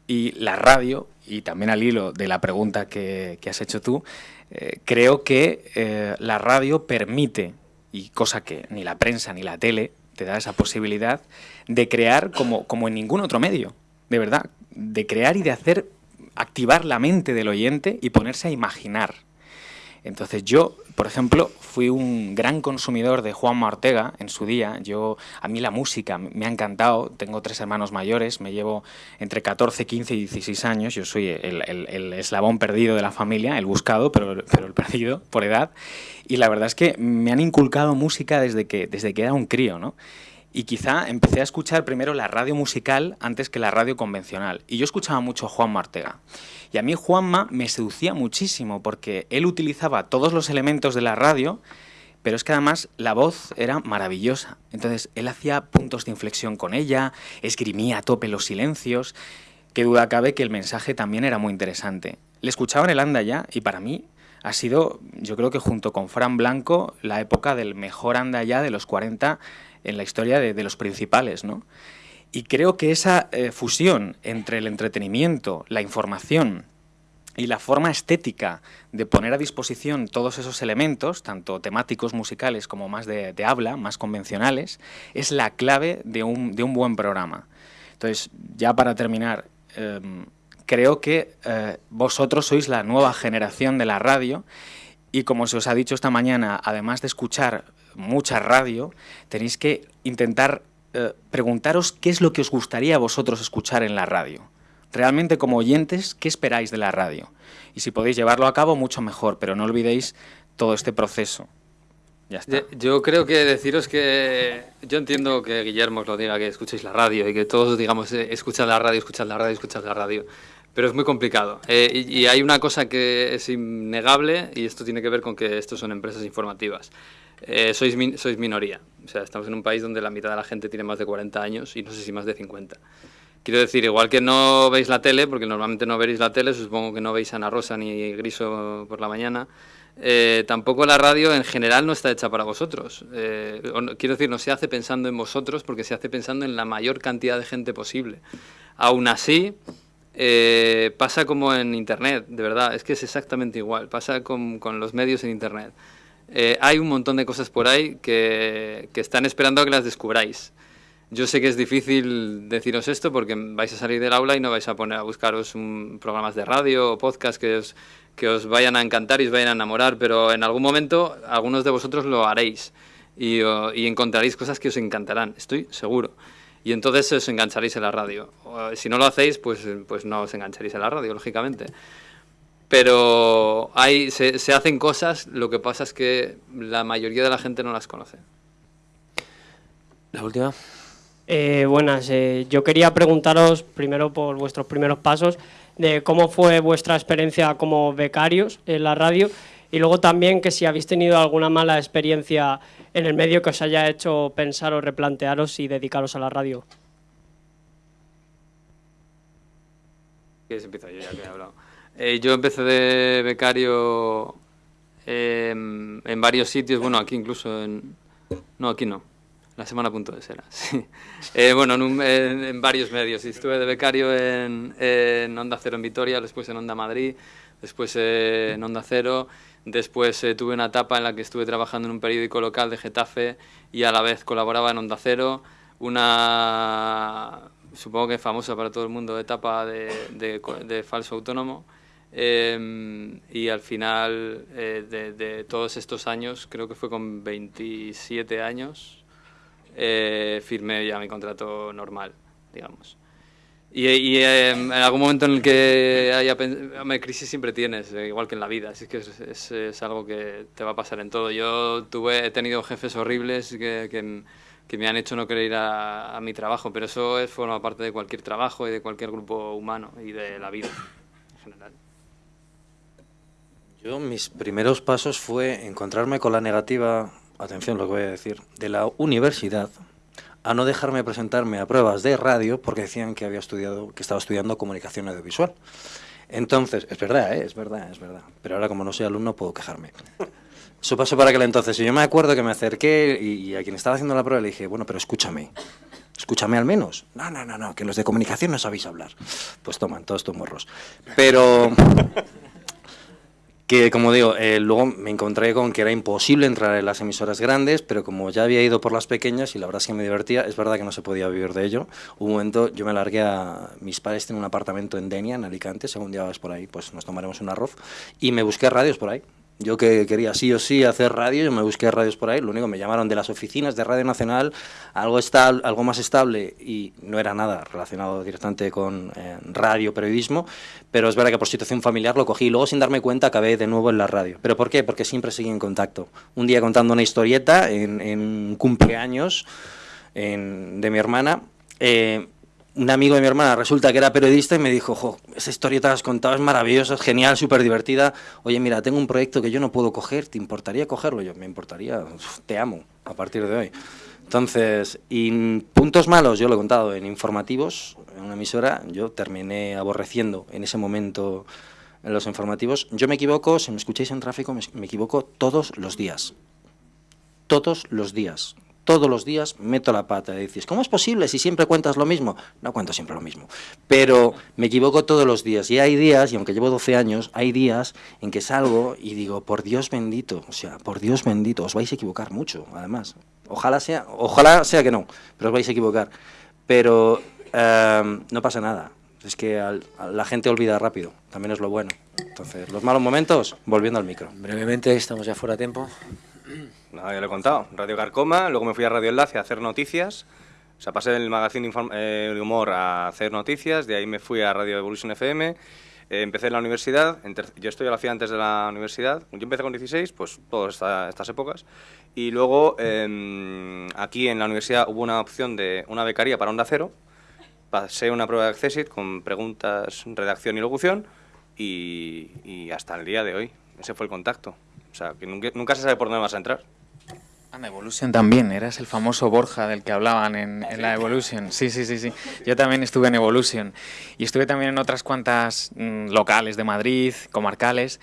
S6: y la radio, y también al hilo de la pregunta que, que has hecho tú, eh, creo que eh, la radio permite, y cosa que ni la prensa ni la tele te da esa posibilidad, de crear como, como en ningún otro medio, de verdad, de crear y de hacer activar la mente del oyente y ponerse a imaginar. Entonces yo, por ejemplo, fui un gran consumidor de Juan Ortega en su día. Yo, a mí la música me ha encantado. Tengo tres hermanos mayores, me llevo entre 14, 15 y 16 años. Yo soy el eslabón perdido de la familia, el buscado, pero, pero, el perdido por edad. Y la verdad es que me han inculcado música desde que, desde que era un crío, ¿no? y quizá empecé a escuchar primero la radio musical antes que la radio convencional. Y yo escuchaba mucho a Juan Martega. Y a mí Juanma me seducía muchísimo porque él utilizaba todos los elementos de la radio, pero es que además la voz era maravillosa. Entonces él hacía puntos de inflexión con ella, esgrimía a tope los silencios. Qué duda cabe que el mensaje también era muy interesante. Le escuchaba en el anda ya y para mí ha sido, yo creo que junto con Fran Blanco, la época del mejor anda ya de los 40 en la historia de, los principales, ¿no? Y creo que esa eh, fusión entre el entretenimiento, la información y la forma estética de poner a disposición todos esos elementos, tanto temáticos, musicales como más de, habla, más convencionales, es la clave de un, buen programa. Entonces, ya para terminar, em, creo que eh, vosotros sois la nueva generación de la radio y como se os ha dicho esta mañana, además de escuchar mucha radio, tenéis que intentar eh, preguntaros qué es lo que os gustaría a vosotros escuchar en la radio. Realmente como oyentes, ¿qué esperáis de la radio? Y si podéis llevarlo a cabo, mucho mejor, pero no olvidéis todo este proceso. Ya está.
S3: Yo creo que deciros que yo entiendo que Guillermo os lo diga, que escuchéis la radio y que todos digamos, eh, escuchad la radio, escuchad la radio, escuchad la radio pero es muy complicado. Eh, y, hay una cosa que es innegable, y esto tiene que ver con que estos son empresas informativas. Eh, sois, sois minoría. O sea, estamos en un país donde la mitad de la gente tiene más de 40 años y no sé si más de 50. Quiero decir, igual que no veis la tele, porque normalmente no veréis la tele, supongo que no veis Ana Rosa ni Griso por la mañana, eh, tampoco la radio en general no está hecha para vosotros. quiero decir, no se hace pensando en vosotros porque se hace pensando en la mayor cantidad de gente posible. Aún así, eh, pasa como en Internet, de verdad, es que es exactamente igual, pasa con, con los medios en Internet. Eh, hay un montón de cosas por ahí que, que, están esperando a que las descubráis. Yo sé que es difícil deciros esto porque vais a salir del aula y no vais a poner a buscaros un, programas de radio o podcast que os, que os vayan a encantar y os vayan a enamorar, pero en algún momento algunos de vosotros lo haréis y, y encontraréis cosas que os encantarán, estoy seguro y entonces os engancharéis en la radio. Si no lo hacéis, pues, pues no os engancharéis en la radio, lógicamente. Pero hay, se, se hacen cosas, lo que pasa es que la mayoría de la gente no las conoce.
S2: La última.
S12: Eh, buenas, eh, yo quería preguntaros primero por vuestros primeros pasos de cómo fue vuestra experiencia como becarios en la radio y luego también que si habéis tenido alguna mala experiencia en el medio que os haya hecho pensar o replantearos y dedicaros a la radio.
S3: ¿Quieres empiezo yo ya que he hablado? Eh, yo empecé de becario em, en varios sitios, bueno, aquí incluso en... No, aquí no. La semana punto de será, [LAUGHS] sí. Eh, bueno, en, varios medios. Estuve de becario en, Onda Cero en Vitoria, después en Onda Madrid, después en Onda Cero Después eh, tuve una etapa en la que estuve trabajando en un periódico local de Getafe y a la vez colaboraba en Onda Cero, una, supongo que famosa para todo el mundo, etapa de, de, falso autónomo. Em, y al final eh, de, todos estos años, creo que fue con 27 años, eh, firmé ya mi contrato normal, digamos. Y, em, en algún momento en el que haya crisis siempre tienes, eh, igual que en la vida, así que es, es, algo que te va a pasar en todo. Yo tuve, he tenido jefes horribles que, que, me han hecho no querer ir a, mi trabajo, pero eso es, forma parte de cualquier trabajo y de cualquier grupo humano y de la vida en general.
S4: Yo mis primeros pasos fue encontrarme con la negativa, atención lo que voy a decir, de la universidad, a no dejarme presentarme a pruebas de radio porque decían que había estudiado, que estaba estudiando comunicación audiovisual. Entonces, es verdad, ¿eh? es verdad, es verdad. Pero ahora como no soy alumno puedo quejarme. Eso pasó para aquel entonces. Y yo me acuerdo que me acerqué y, a quien estaba haciendo la prueba le dije, bueno, pero escúchame. Escúchame al menos. No, no, no, no, que los de comunicación no sabéis hablar. Pues toman, todos estos morros. Pero que como digo, eh, luego me encontré con que era imposible entrar en las emisoras grandes, pero como ya había ido por las pequeñas y la verdad es que me divertía, es verdad que no se podía vivir de ello. Un momento yo me largué a... Mis padres tienen un apartamento en Denia, en Alicante, según día vas por ahí, pues nos tomaremos un arroz, y me busqué radios por ahí. Yo que quería sí o sí hacer radio, yo me busqué radios por ahí, lo único me llamaron de las oficinas de Radio Nacional, algo, estable, algo más estable y no era nada relacionado directamente con eh, radio, periodismo, pero es verdad que por situación familiar lo cogí y luego sin darme cuenta acabé de nuevo en la radio. ¿Pero por qué? Porque siempre seguí en contacto. Un día contando una historieta en, en cumpleaños, en- de mi hermana, eh, un amigo de mi hermana resulta que era periodista y me dijo, jo, esa historieta que has contado es maravillosa, es genial, súper divertida. Oye, mira, tengo un proyecto que yo no puedo coger, ¿te importaría cogerlo? Yo, me importaría, te amo a partir de hoy. Entonces, y puntos malos, yo lo he contado en informativos, en una emisora, yo terminé aborreciendo en ese momento en los informativos. Yo me equivoco, si me escucháis en tráfico, me equivoco todos los días. Todos los días. Todos los días meto la pata y dices, ¿cómo es posible si siempre cuentas lo mismo? No cuento siempre lo mismo, pero me equivoco todos los días. Y hay días, y aunque llevo 12 años, hay días en que salgo y digo, por Dios bendito, o sea, por Dios bendito, os vais a equivocar mucho, además. Ojalá sea, ojalá sea que no, pero os vais a equivocar. Pero eh, no pasa nada. Es que la gente olvida rápido, también es lo bueno. Entonces, los malos momentos, volviendo al micro.
S2: Brevemente, estamos ya fuera de tiempo.
S5: Nada, ya lo he contado. Radio Carcoma, luego me fui a Radio Enlace a hacer noticias. O sea, pasé del magazine eh, de humor a hacer noticias, de ahí me fui a Radio Evolution FM. eh, empecé en la universidad, en yo esto ya lo hacía antes de la universidad. Yo empecé con 16, pues todas esta- estas épocas. Y luego em, aquí en la universidad hubo una opción de una becaría para Onda Cero. Pasé una prueba de Accessit con preguntas, redacción y locución. Y, y hasta el día de hoy, ese fue el contacto. O sea, que nunca, nunca se sabe por dónde vas a entrar.
S6: Anda, Evolution también, eras el famoso Borja del que hablaban en, en la Evolution. Sí, sí, sí, sí. Yo también estuve en Evolution y estuve también en otras cuantas mm, locales de Madrid, comarcales,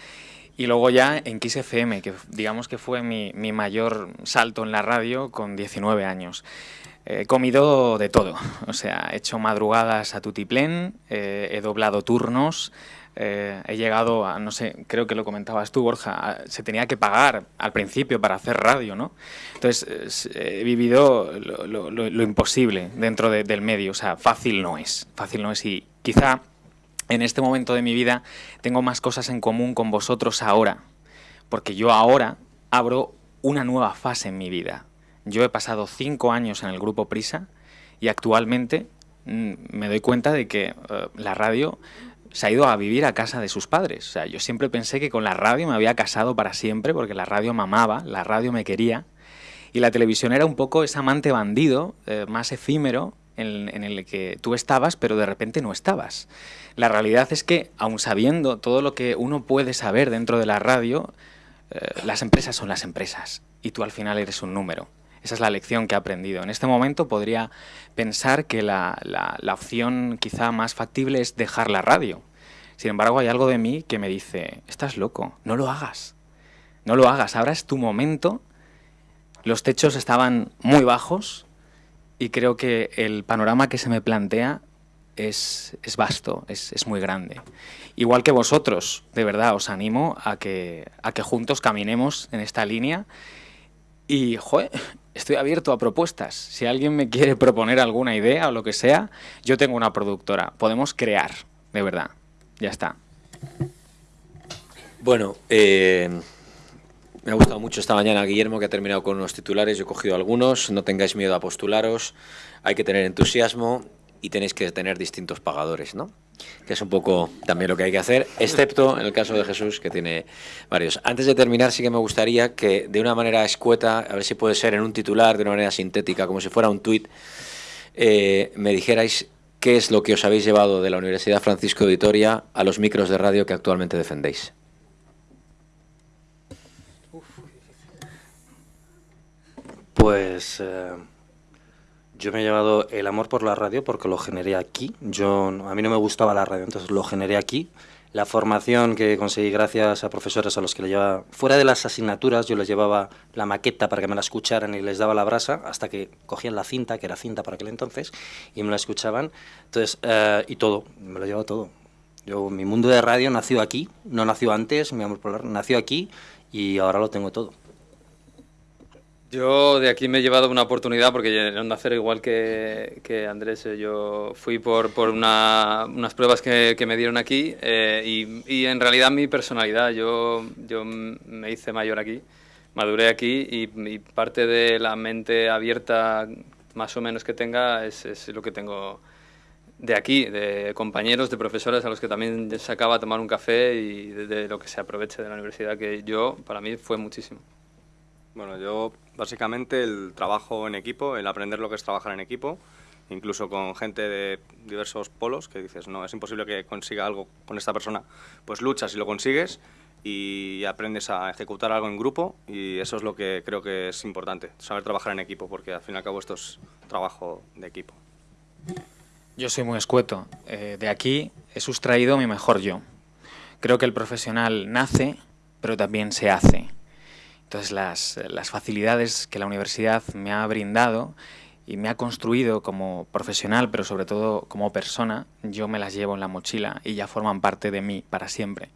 S6: y luego ya en Kiss FM, que digamos que fue mi, mi mayor salto en la radio con 19 años. He comido de todo, o sea, he hecho madrugadas a tutiplén, eh, he doblado turnos, eh, he llegado a, no sé, creo que lo comentabas tú, Borja, se tenía que pagar al principio para hacer radio, ¿no? Entonces, eh, he vivido lo, lo- imposible dentro de- del medio, o sea, fácil no es, fácil no es y quizá en este momento de mi vida tengo más cosas en común con vosotros ahora, porque yo ahora abro una nueva fase en mi vida. Yo he pasado cinco años en el grupo Prisa y actualmente mm, me doy cuenta de que eh, la radio se ha ido a vivir a casa de sus padres. O sea, yo siempre pensé que con la radio me había casado para siempre porque la radio me amaba, la radio me quería y la televisión era un poco ese amante bandido, eh, más efímero, en, el que tú estabas, pero de repente no estabas. La realidad es que, aun sabiendo todo lo que uno puede saber dentro de la radio, eh, las empresas son las empresas y tú al final eres un número. Esa es la lección que he aprendido. En este momento podría pensar que la, la- opción quizá más factible es dejar la radio. Sin embargo, hay algo de mí que me dice, estás loco, no lo hagas. No lo hagas, ahora es tu momento. Los techos estaban muy bajos y creo que el panorama que se me plantea es, es vasto, es, es muy grande. Igual que vosotros, de verdad, os animo a que, a que juntos caminemos en esta línea y, estoy abierto a propuestas. Si alguien me quiere proponer alguna idea o lo que sea, yo tengo una productora. Podemos crear, de verdad. Ya está.
S2: Bueno, eh, me ha gustado mucho esta mañana Guillermo, que ha terminado con unos titulares. Yo he cogido algunos. No tengáis miedo a postularos. Hay que tener entusiasmo y tenéis que tener distintos pagadores, ¿no? Que es un poco también lo que hay que hacer, excepto en el caso de Jesús, que tiene varios. Antes de terminar, sí que me gustaría que de una manera escueta, a ver si puede ser en un titular, de una manera sintética, como si fuera un tuit, eh, me dijerais qué es lo que os habéis llevado de la Universidad Francisco de Vitoria a los micros de radio que actualmente defendéis.
S4: Pues eh, yo me he llevado el amor por la radio porque lo generé aquí. Yo, a mí no me gustaba la radio, entonces lo generé aquí. La formación que conseguí gracias a profesores a los que le llevaba, fuera de las asignaturas, yo les llevaba la maqueta para que me la escucharan y les daba la brasa hasta que cogían la cinta, que era cinta para aquel entonces, y me la escuchaban. Entonces, eh, y todo, me lo he llevado todo. Yo, mi mundo de radio nació aquí, no nació antes, mi amor por la radio nació aquí y ahora lo tengo todo.
S3: Yo de aquí me he llevado una oportunidad porque en Onda Cero, igual que, que Andrés, eh, yo fui por, por una- unas pruebas que, que me dieron aquí eh, y, y en realidad mi personalidad, yo, yo me hice mayor aquí, maduré aquí y, y parte de la mente abierta más o menos que tenga es, es lo que tengo de aquí, de compañeros, de profesores a los que también se acaba a tomar un café y de, de lo que se aproveche de la universidad, que yo, para mí, fue muchísimo.
S5: Bueno, yo básicamente el trabajo en equipo, el aprender lo que es trabajar en equipo, incluso con gente de diversos polos, que dices, no, es imposible que consiga algo con esta persona, pues luchas y lo consigues y aprendes a ejecutar algo en grupo y eso es lo que creo que es importante, saber trabajar en equipo, porque al fin y al cabo esto es trabajo de equipo.
S6: Yo soy muy escueto. Eh, de aquí he sustraído mi mejor yo. Creo que el profesional nace, pero también se hace. Entonces las, facilidades que la universidad me ha brindado y me ha construido como profesional, pero sobre todo como persona, yo me las llevo en la mochila y ya forman parte de mí para siempre.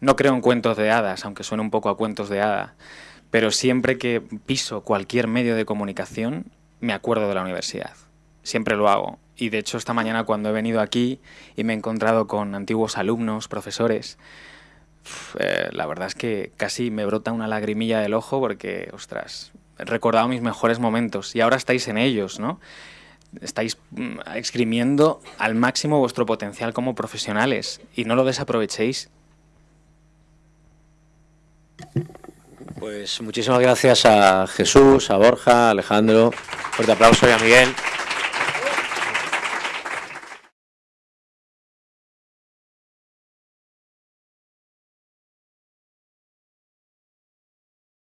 S6: No creo en cuentos de hadas, aunque suene un poco a cuentos de hadas, pero siempre que piso cualquier medio de comunicación, me acuerdo de la universidad. Siempre lo hago. Y de hecho esta mañana cuando he venido aquí y me he encontrado con antiguos alumnos, profesores, eh, la verdad es que casi me brota una lagrimilla del ojo porque, ostras, he recordado mis mejores momentos y ahora estáis en ellos, ¿no? Estáis mm, exprimiendo al máximo vuestro potencial como profesionales y no lo desaprovechéis.
S2: Pues muchísimas gracias a Jesús, a Borja, a Alejandro. Fuerte aplauso y a Miguel.